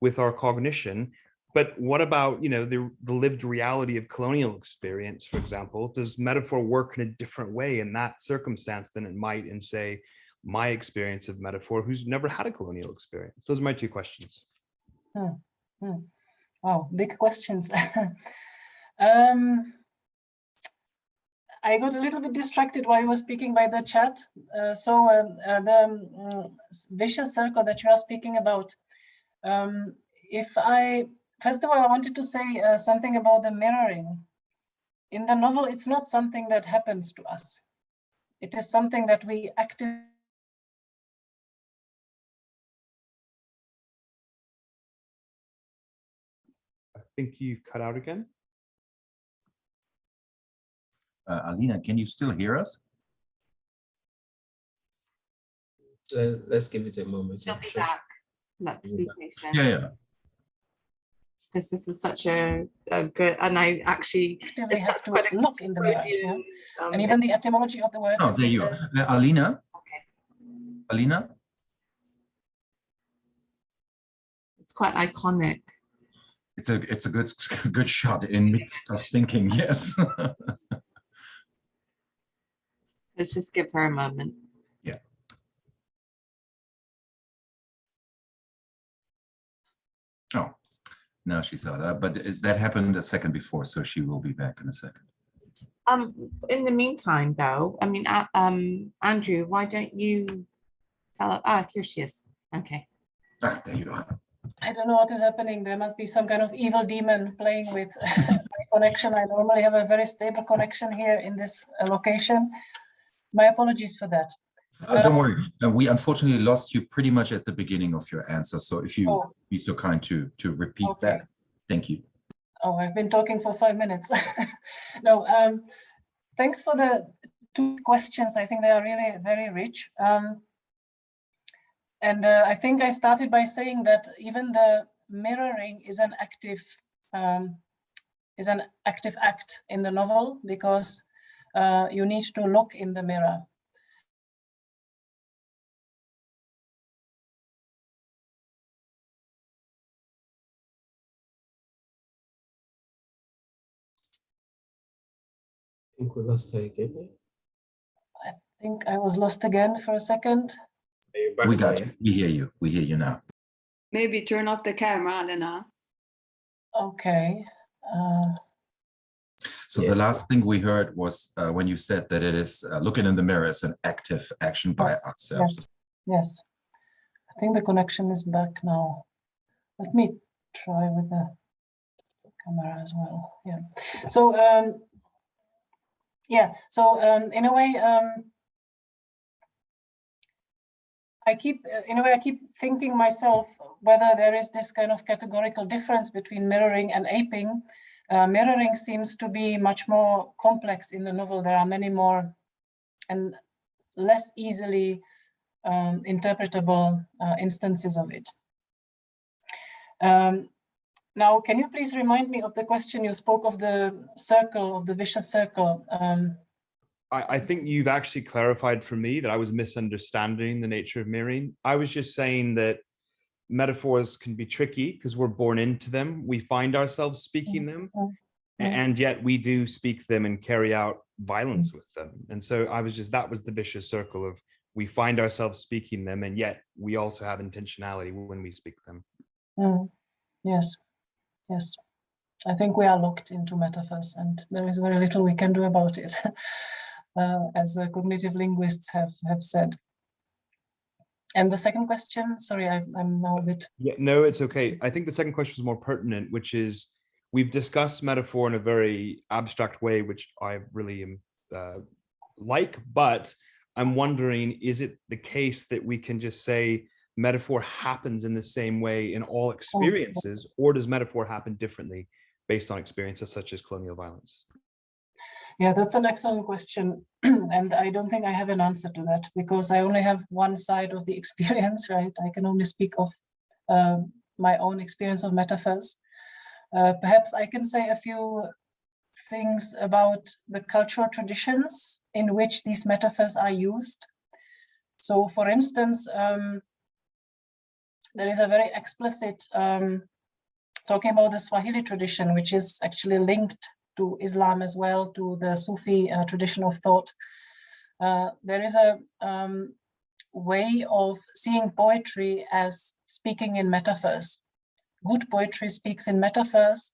with our cognition but what about you know the, the lived reality of colonial experience for example does metaphor work in a different way in that circumstance than it might in say my experience of metaphor who's never had a colonial experience those are my two questions
Wow, big questions. um, I got a little bit distracted while you were speaking by the chat. Uh, so um, uh, the mm, vicious circle that you are speaking about, um, if I, first of all, I wanted to say uh, something about the mirroring. In the novel, it's not something that happens to us. It is something that we actively
i think you cut out again
Uh, Alina, can you still hear us?
Uh, let's give it a moment.
She'll
yeah,
be
sure.
back. Let's be patient.
Yeah, yeah.
Because this is such a, a good, and I actually.
actively have to
quite
look in the mirror. yeah.
Um,
And even the etymology of the word.
Oh, there you are. Uh, Alina,
Okay,
Alina?
it's quite iconic.
It's a, it's a good, good shot in midst of thinking, yes.
Let's just give her a moment.
Now she saw that, but it- that happened a second before, so she will be back in a second.
Um, in the meantime, though, I mean, uh, um, Andrew, why don't you tell her, ah, here she is. Okay.
Ah, there you are.
I don't know what is happening. There must be some kind of evil demon playing with my connection. I normally have a very stable connection here in this uh, location. My apologies for that.
Uh, Don't worry, uh, we unfortunately lost you pretty much at the beginning of your answer, so if you
Oh.
be so kind to, to repeat
Okay.
that, thank you.
Oh, I've been talking for five minutes. no, um, thanks for the two questions. I think they are really very rich. Um, and uh, I think I started by saying that even the mirroring is an active um, is an active act in the novel because uh, you need to look in the mirror.
I think we lost her again.
I think I was lost again for a second.
Are you back
We got you, we hear you, we hear you now.
Maybe turn off the camera, Elena.
Okay. Uh,
So
Yeah.
the last thing we heard was uh, when you said that it is uh, looking in the mirror is an active action by
Yes,
ourselves.
Yes, yes. I think the connection is back now. Let me try with the camera as well. Yeah. So, um, yeah, so um, in a way, um, I keep, uh, in a way, I keep thinking myself whether there is this kind of categorical difference between mirroring and aping. Uh, mirroring seems to be much more complex in the novel. There are many more and less easily um, interpretable uh, instances of it. Um, now, can you please remind me of the question you spoke of the circle, of the vicious circle? Um,
I, I think you've actually clarified for me that I was misunderstanding the nature of mirroring. I was just saying that metaphors can be tricky because we're born into them. We find ourselves speaking them,
mm,
a-
mm.
and yet we do speak them and carry out violence with them. And so I was just, that was the vicious circle of we find ourselves speaking them, and yet we also have intentionality when we speak them.
mm, yes, yes. I think we are locked into metaphors and there is very little we can do about it, uh, as cognitive linguists have, have said. And the second question, sorry, I, I'm now a bit,
Yeah, no, it's okay. I think the second question was more pertinent, which is we've discussed metaphor in a very abstract way, which I really am uh, like, but I'm wondering, is it the case that we can just say metaphor happens in the same way in all experiences, or does metaphor happen differently based on experiences such as colonial violence?
Yeah, that's an excellent question. and I don't think I have an answer to that because I only have one side of the experience, right? I can only speak of uh, my own experience of metaphors. Uh, perhaps I can say a few things about the cultural traditions in which these metaphors are used. So for instance, um, there is a very explicit um, talking about the Swahili tradition, which is actually linked to Islam as well, to the Sufi uh, tradition of thought. Uh, there is a um, way of seeing poetry as speaking in metaphors. Good poetry speaks in metaphors,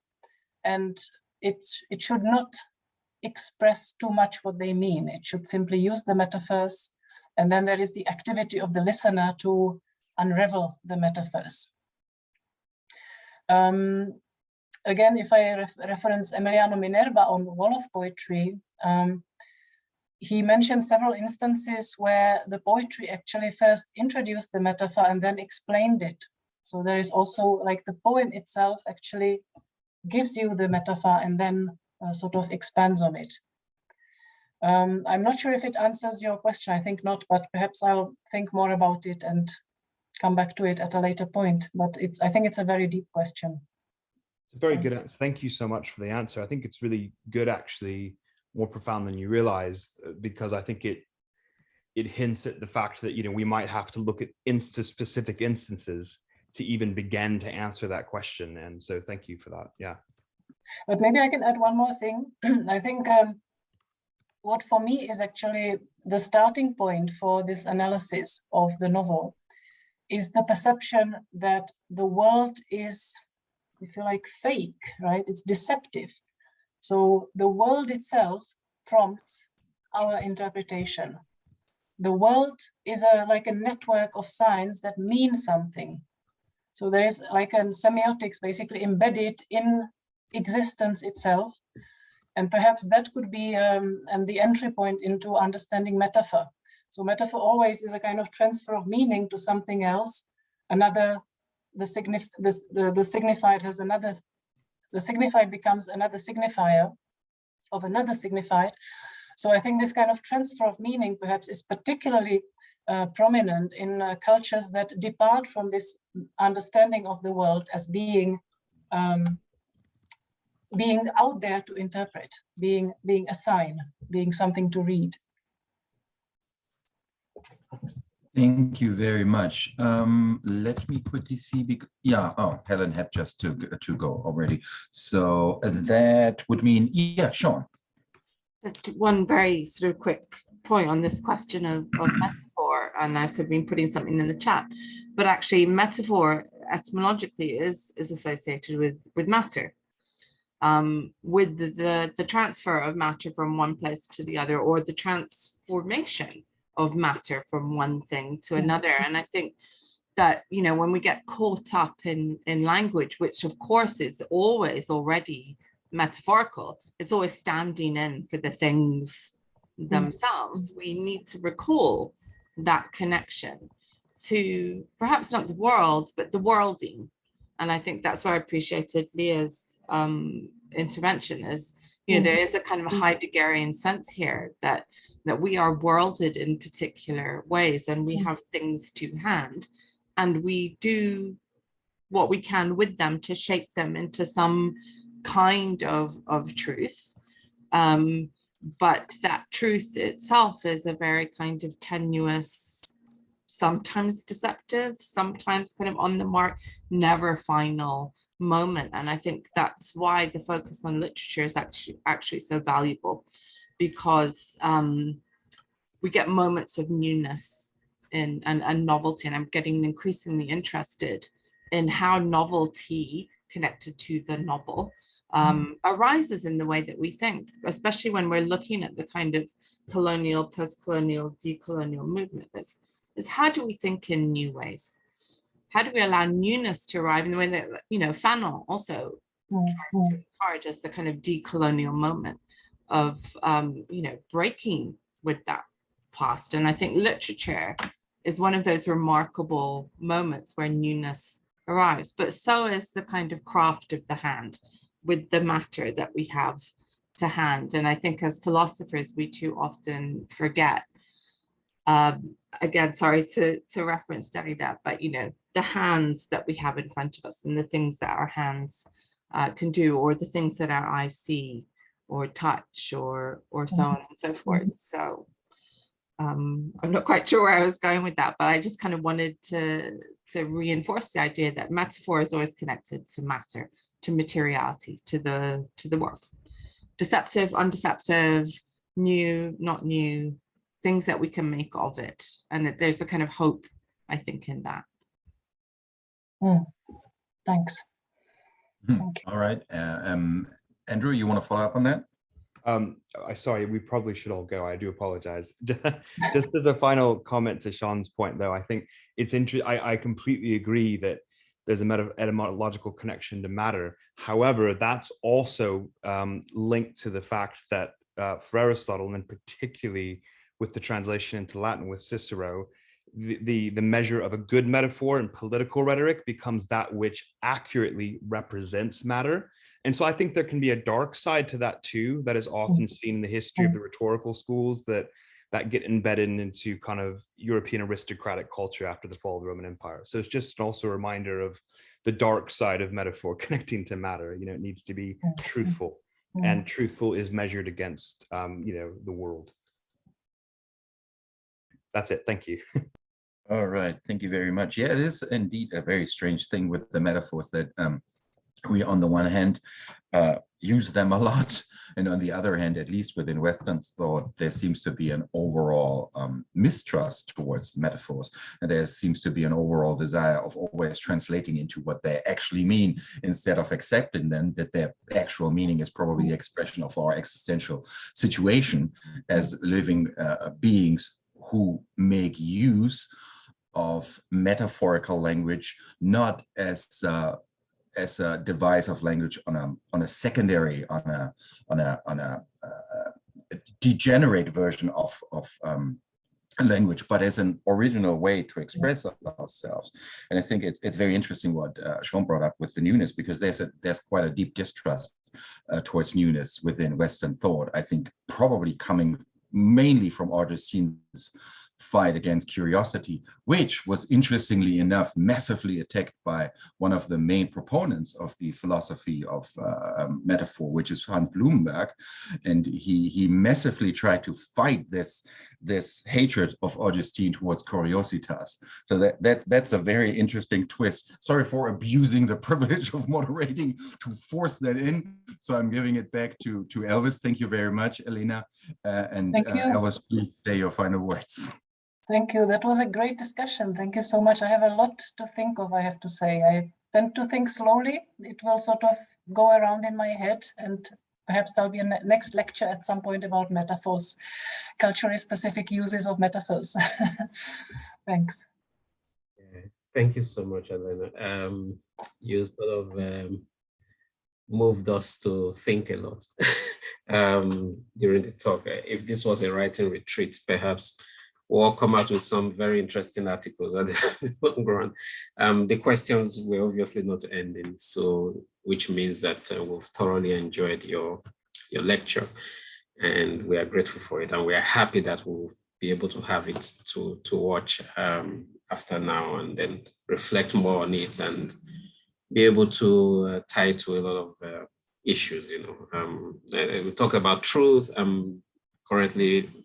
and it, it should not express too much what they mean. It should simply use the metaphors, and then there is the activity of the listener to unravel the metaphors. Um, again, if I ref reference Emiliano Minerva on Wolof poetry, um, he mentioned several instances where the poetry actually first introduced the metaphor and then explained it. So there is also like the poem itself actually gives you the metaphor and then uh, sort of expands on it. Um, I'm not sure if it answers your question, I think not, but perhaps I'll think more about it and come back to it at a later point. But it's I think it's a very deep question.
It's a very good answer. Thank you so much for the answer. I think it's really good, actually, more profound than you realize, uh, because I think it it hints at the fact that you know we might have to look at insta specific instances to even begin to answer that question. And so thank you for that. Yeah.
But maybe I can add one more thing. I think um, what for me is actually the starting point for this analysis of the novel is the perception that the world is, if you like, fake, right? It's deceptive. So the world itself prompts our interpretation. The world is a like a network of signs that mean something. So there is like a semiotics basically embedded in existence itself. And perhaps that could be um, and the entry point into understanding metaphor. So metaphor always is a kind of transfer of meaning to something else. Another, the, signif the, the, the signified has another, the signified becomes another signifier of another signified. So I think this kind of transfer of meaning perhaps is particularly uh, prominent in uh, cultures that depart from this understanding of the world as being um, being out there to interpret, being being a sign, being something to read.
Thank you very much. Um, let me quickly see. Because, Yeah, oh, Helen had just to, to go already. So that would mean, yeah, Sean.
Just one very sort of quick point on this question of, of metaphor, and I've sort of been putting something in the chat, but actually metaphor etymologically is, is associated with, with matter. Um, with the, the, the transfer of matter from one place to the other or the transformation of matter from one thing to another. And I think that, you know, when we get caught up in, in language, which of course is always already metaphorical, it's always standing in for the things themselves, we need to recall that connection to perhaps not the world, but the worlding. And I think that's why I appreciated Leah's um, intervention is, you know, there mm-hmm. is a kind of a mm-hmm. Heideggerian sense here that that we are worlded in particular ways and we mm-hmm. have things to hand and we do what we can with them to shape them into some kind of, of truth. Um, but that truth itself is a very kind of tenuous, sometimes deceptive, sometimes kind of on the mark, never final moment. And I think that's why the focus on literature is actually actually so valuable because um, we get moments of newness and, and, and novelty. And I'm getting increasingly interested in how novelty connected to the novel um, arises in the way that we think, especially when we're looking at the kind of colonial, post-colonial, decolonial movement. Is, is how do we think in new ways? How do we allow newness to arrive in the way that, you know, Fanon also
Mm,
tries to encourage as the kind of decolonial moment of, um, you know, breaking with that past. And I think literature is one of those remarkable moments where newness arrives, but so is the kind of craft of the hand with the matter that we have to hand. And I think as philosophers, we too often forget. Um, again, sorry to, to reference Derrida, but you know, the hands that we have in front of us and the things that our hands uh, can do, or the things that our eyes see or touch or, or so on and so forth. So um, I'm not quite sure where I was going with that, but I just kind of wanted to, to reinforce the idea that metaphor is always connected to matter, to materiality, to the, to the world. Deceptive, undeceptive, new, not new, things that we can make of it. And that there's a kind of hope, I think, in that.
Mm. Thanks.
Hmm,
Thank you.
All right. Uh, um, Andrew, you want to follow up on that?
Um, I sorry, we probably should all go. I do apologize. Just as a final comment to Sean's point, though, I think it's interesting. I completely agree that there's a meta etymological connection to matter. However, that's also um, linked to the fact that uh, for Aristotle, and particularly with the translation into Latin with Cicero, the, the, the measure of a good metaphor in political rhetoric becomes that which accurately represents matter. And so I think there can be a dark side to that too, that is often seen in the history of the rhetorical schools that that get embedded into kind of European aristocratic culture after the fall of the Roman Empire. So it's just also a reminder of the dark side of metaphor connecting to matter. You know, it needs to be truthful
Mm.
and truthful is measured against, um, you know, the world. That's it. Thank you.
All right, thank you very much. Yeah, it is indeed a very strange thing with the metaphors that um, we, on the one hand, uh, use them a lot, and on the other hand, at least within Western thought, there seems to be an overall um, mistrust towards metaphors, and there seems to be an overall desire of always translating into what they actually mean instead of accepting them that their actual meaning is probably the expression of our existential situation as living uh, beings who make use of metaphorical language, not as uh, as a device of language on a on a secondary on a on a on a, uh, a degenerate version of of um, language, but as an original way to express ourselves. And I think it's it's very interesting what uh, Sean brought up with the newness because there's a there's quite a deep distrust uh, towards newness within Western thought. I think probably coming mainly from Augustine's fight against curiosity, which was interestingly enough massively attacked by one of the main proponents of the philosophy of uh, metaphor, which is Hans Blumenberg. And he, he massively tried to fight this, this hatred of Augustine towards curiositas. So that, that, that's a very interesting twist. Sorry for abusing the privilege of moderating to force that in. So I'm giving it back to, to Elvis. Thank you very much, Elena. Uh, and uh. Elvis, please say your final words.
Thank you. That was a great discussion. Thank you so much. I have a lot to think of, I have to say. I tend to think slowly. It will sort of go around in my head and perhaps there'll be a ne next lecture at some point about metaphors, culturally specific uses of metaphors. Thanks.
Yeah, Thank you so much, Elena. Um, you sort of um, moved us to think a lot um, during the talk. If this was a writing retreat, perhaps we'll come out with some very interesting articles at the long run. Um, the questions were obviously not ending, so which means that uh, we've thoroughly enjoyed your, your lecture and we are grateful for it and we are happy that we'll be able to have it to, to watch um, after now and then reflect more on it and be able to uh, tie to a lot of uh, issues, you know. Um, uh, we talk about truth. I'm currently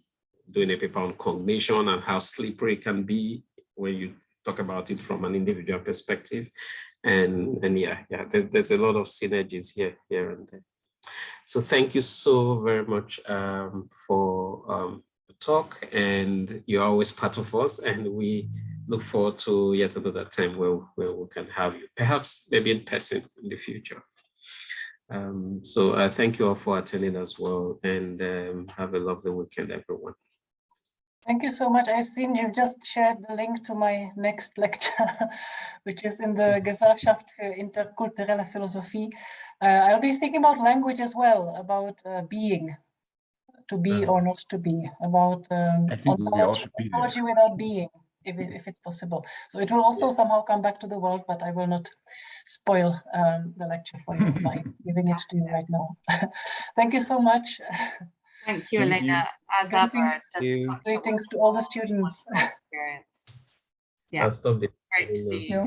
doing a paper on cognition and how slippery it can be when you talk about it from an individual perspective. And, and yeah, yeah, there, there's a lot of synergies here, here and there. So thank you so very much um, for um, the talk and you're always part of us and we look forward to yet another time where, where we can have you, perhaps maybe in person in the future. Um, so uh, thank you all for attending as well and um, have a lovely weekend, everyone.
Thank you so much. I've seen you've just shared the link to my next lecture, which is in the Gesellschaft für interkulturelle Philosophie. Uh, I'll be speaking about language as well, about uh, being, to be or not to be, about um,
I think
ontology,
be
ontology without being, if, if it's possible. So it will also somehow come back to the world, but I will not spoil um, the lecture for you by giving it to you right now. Thank you so much.
Thank you,
Thank
Elena, as ever.
Greetings.
just
you.
such
Greetings to all the students.
Experience. Yeah,
I'll stop there.
great to see you.
you.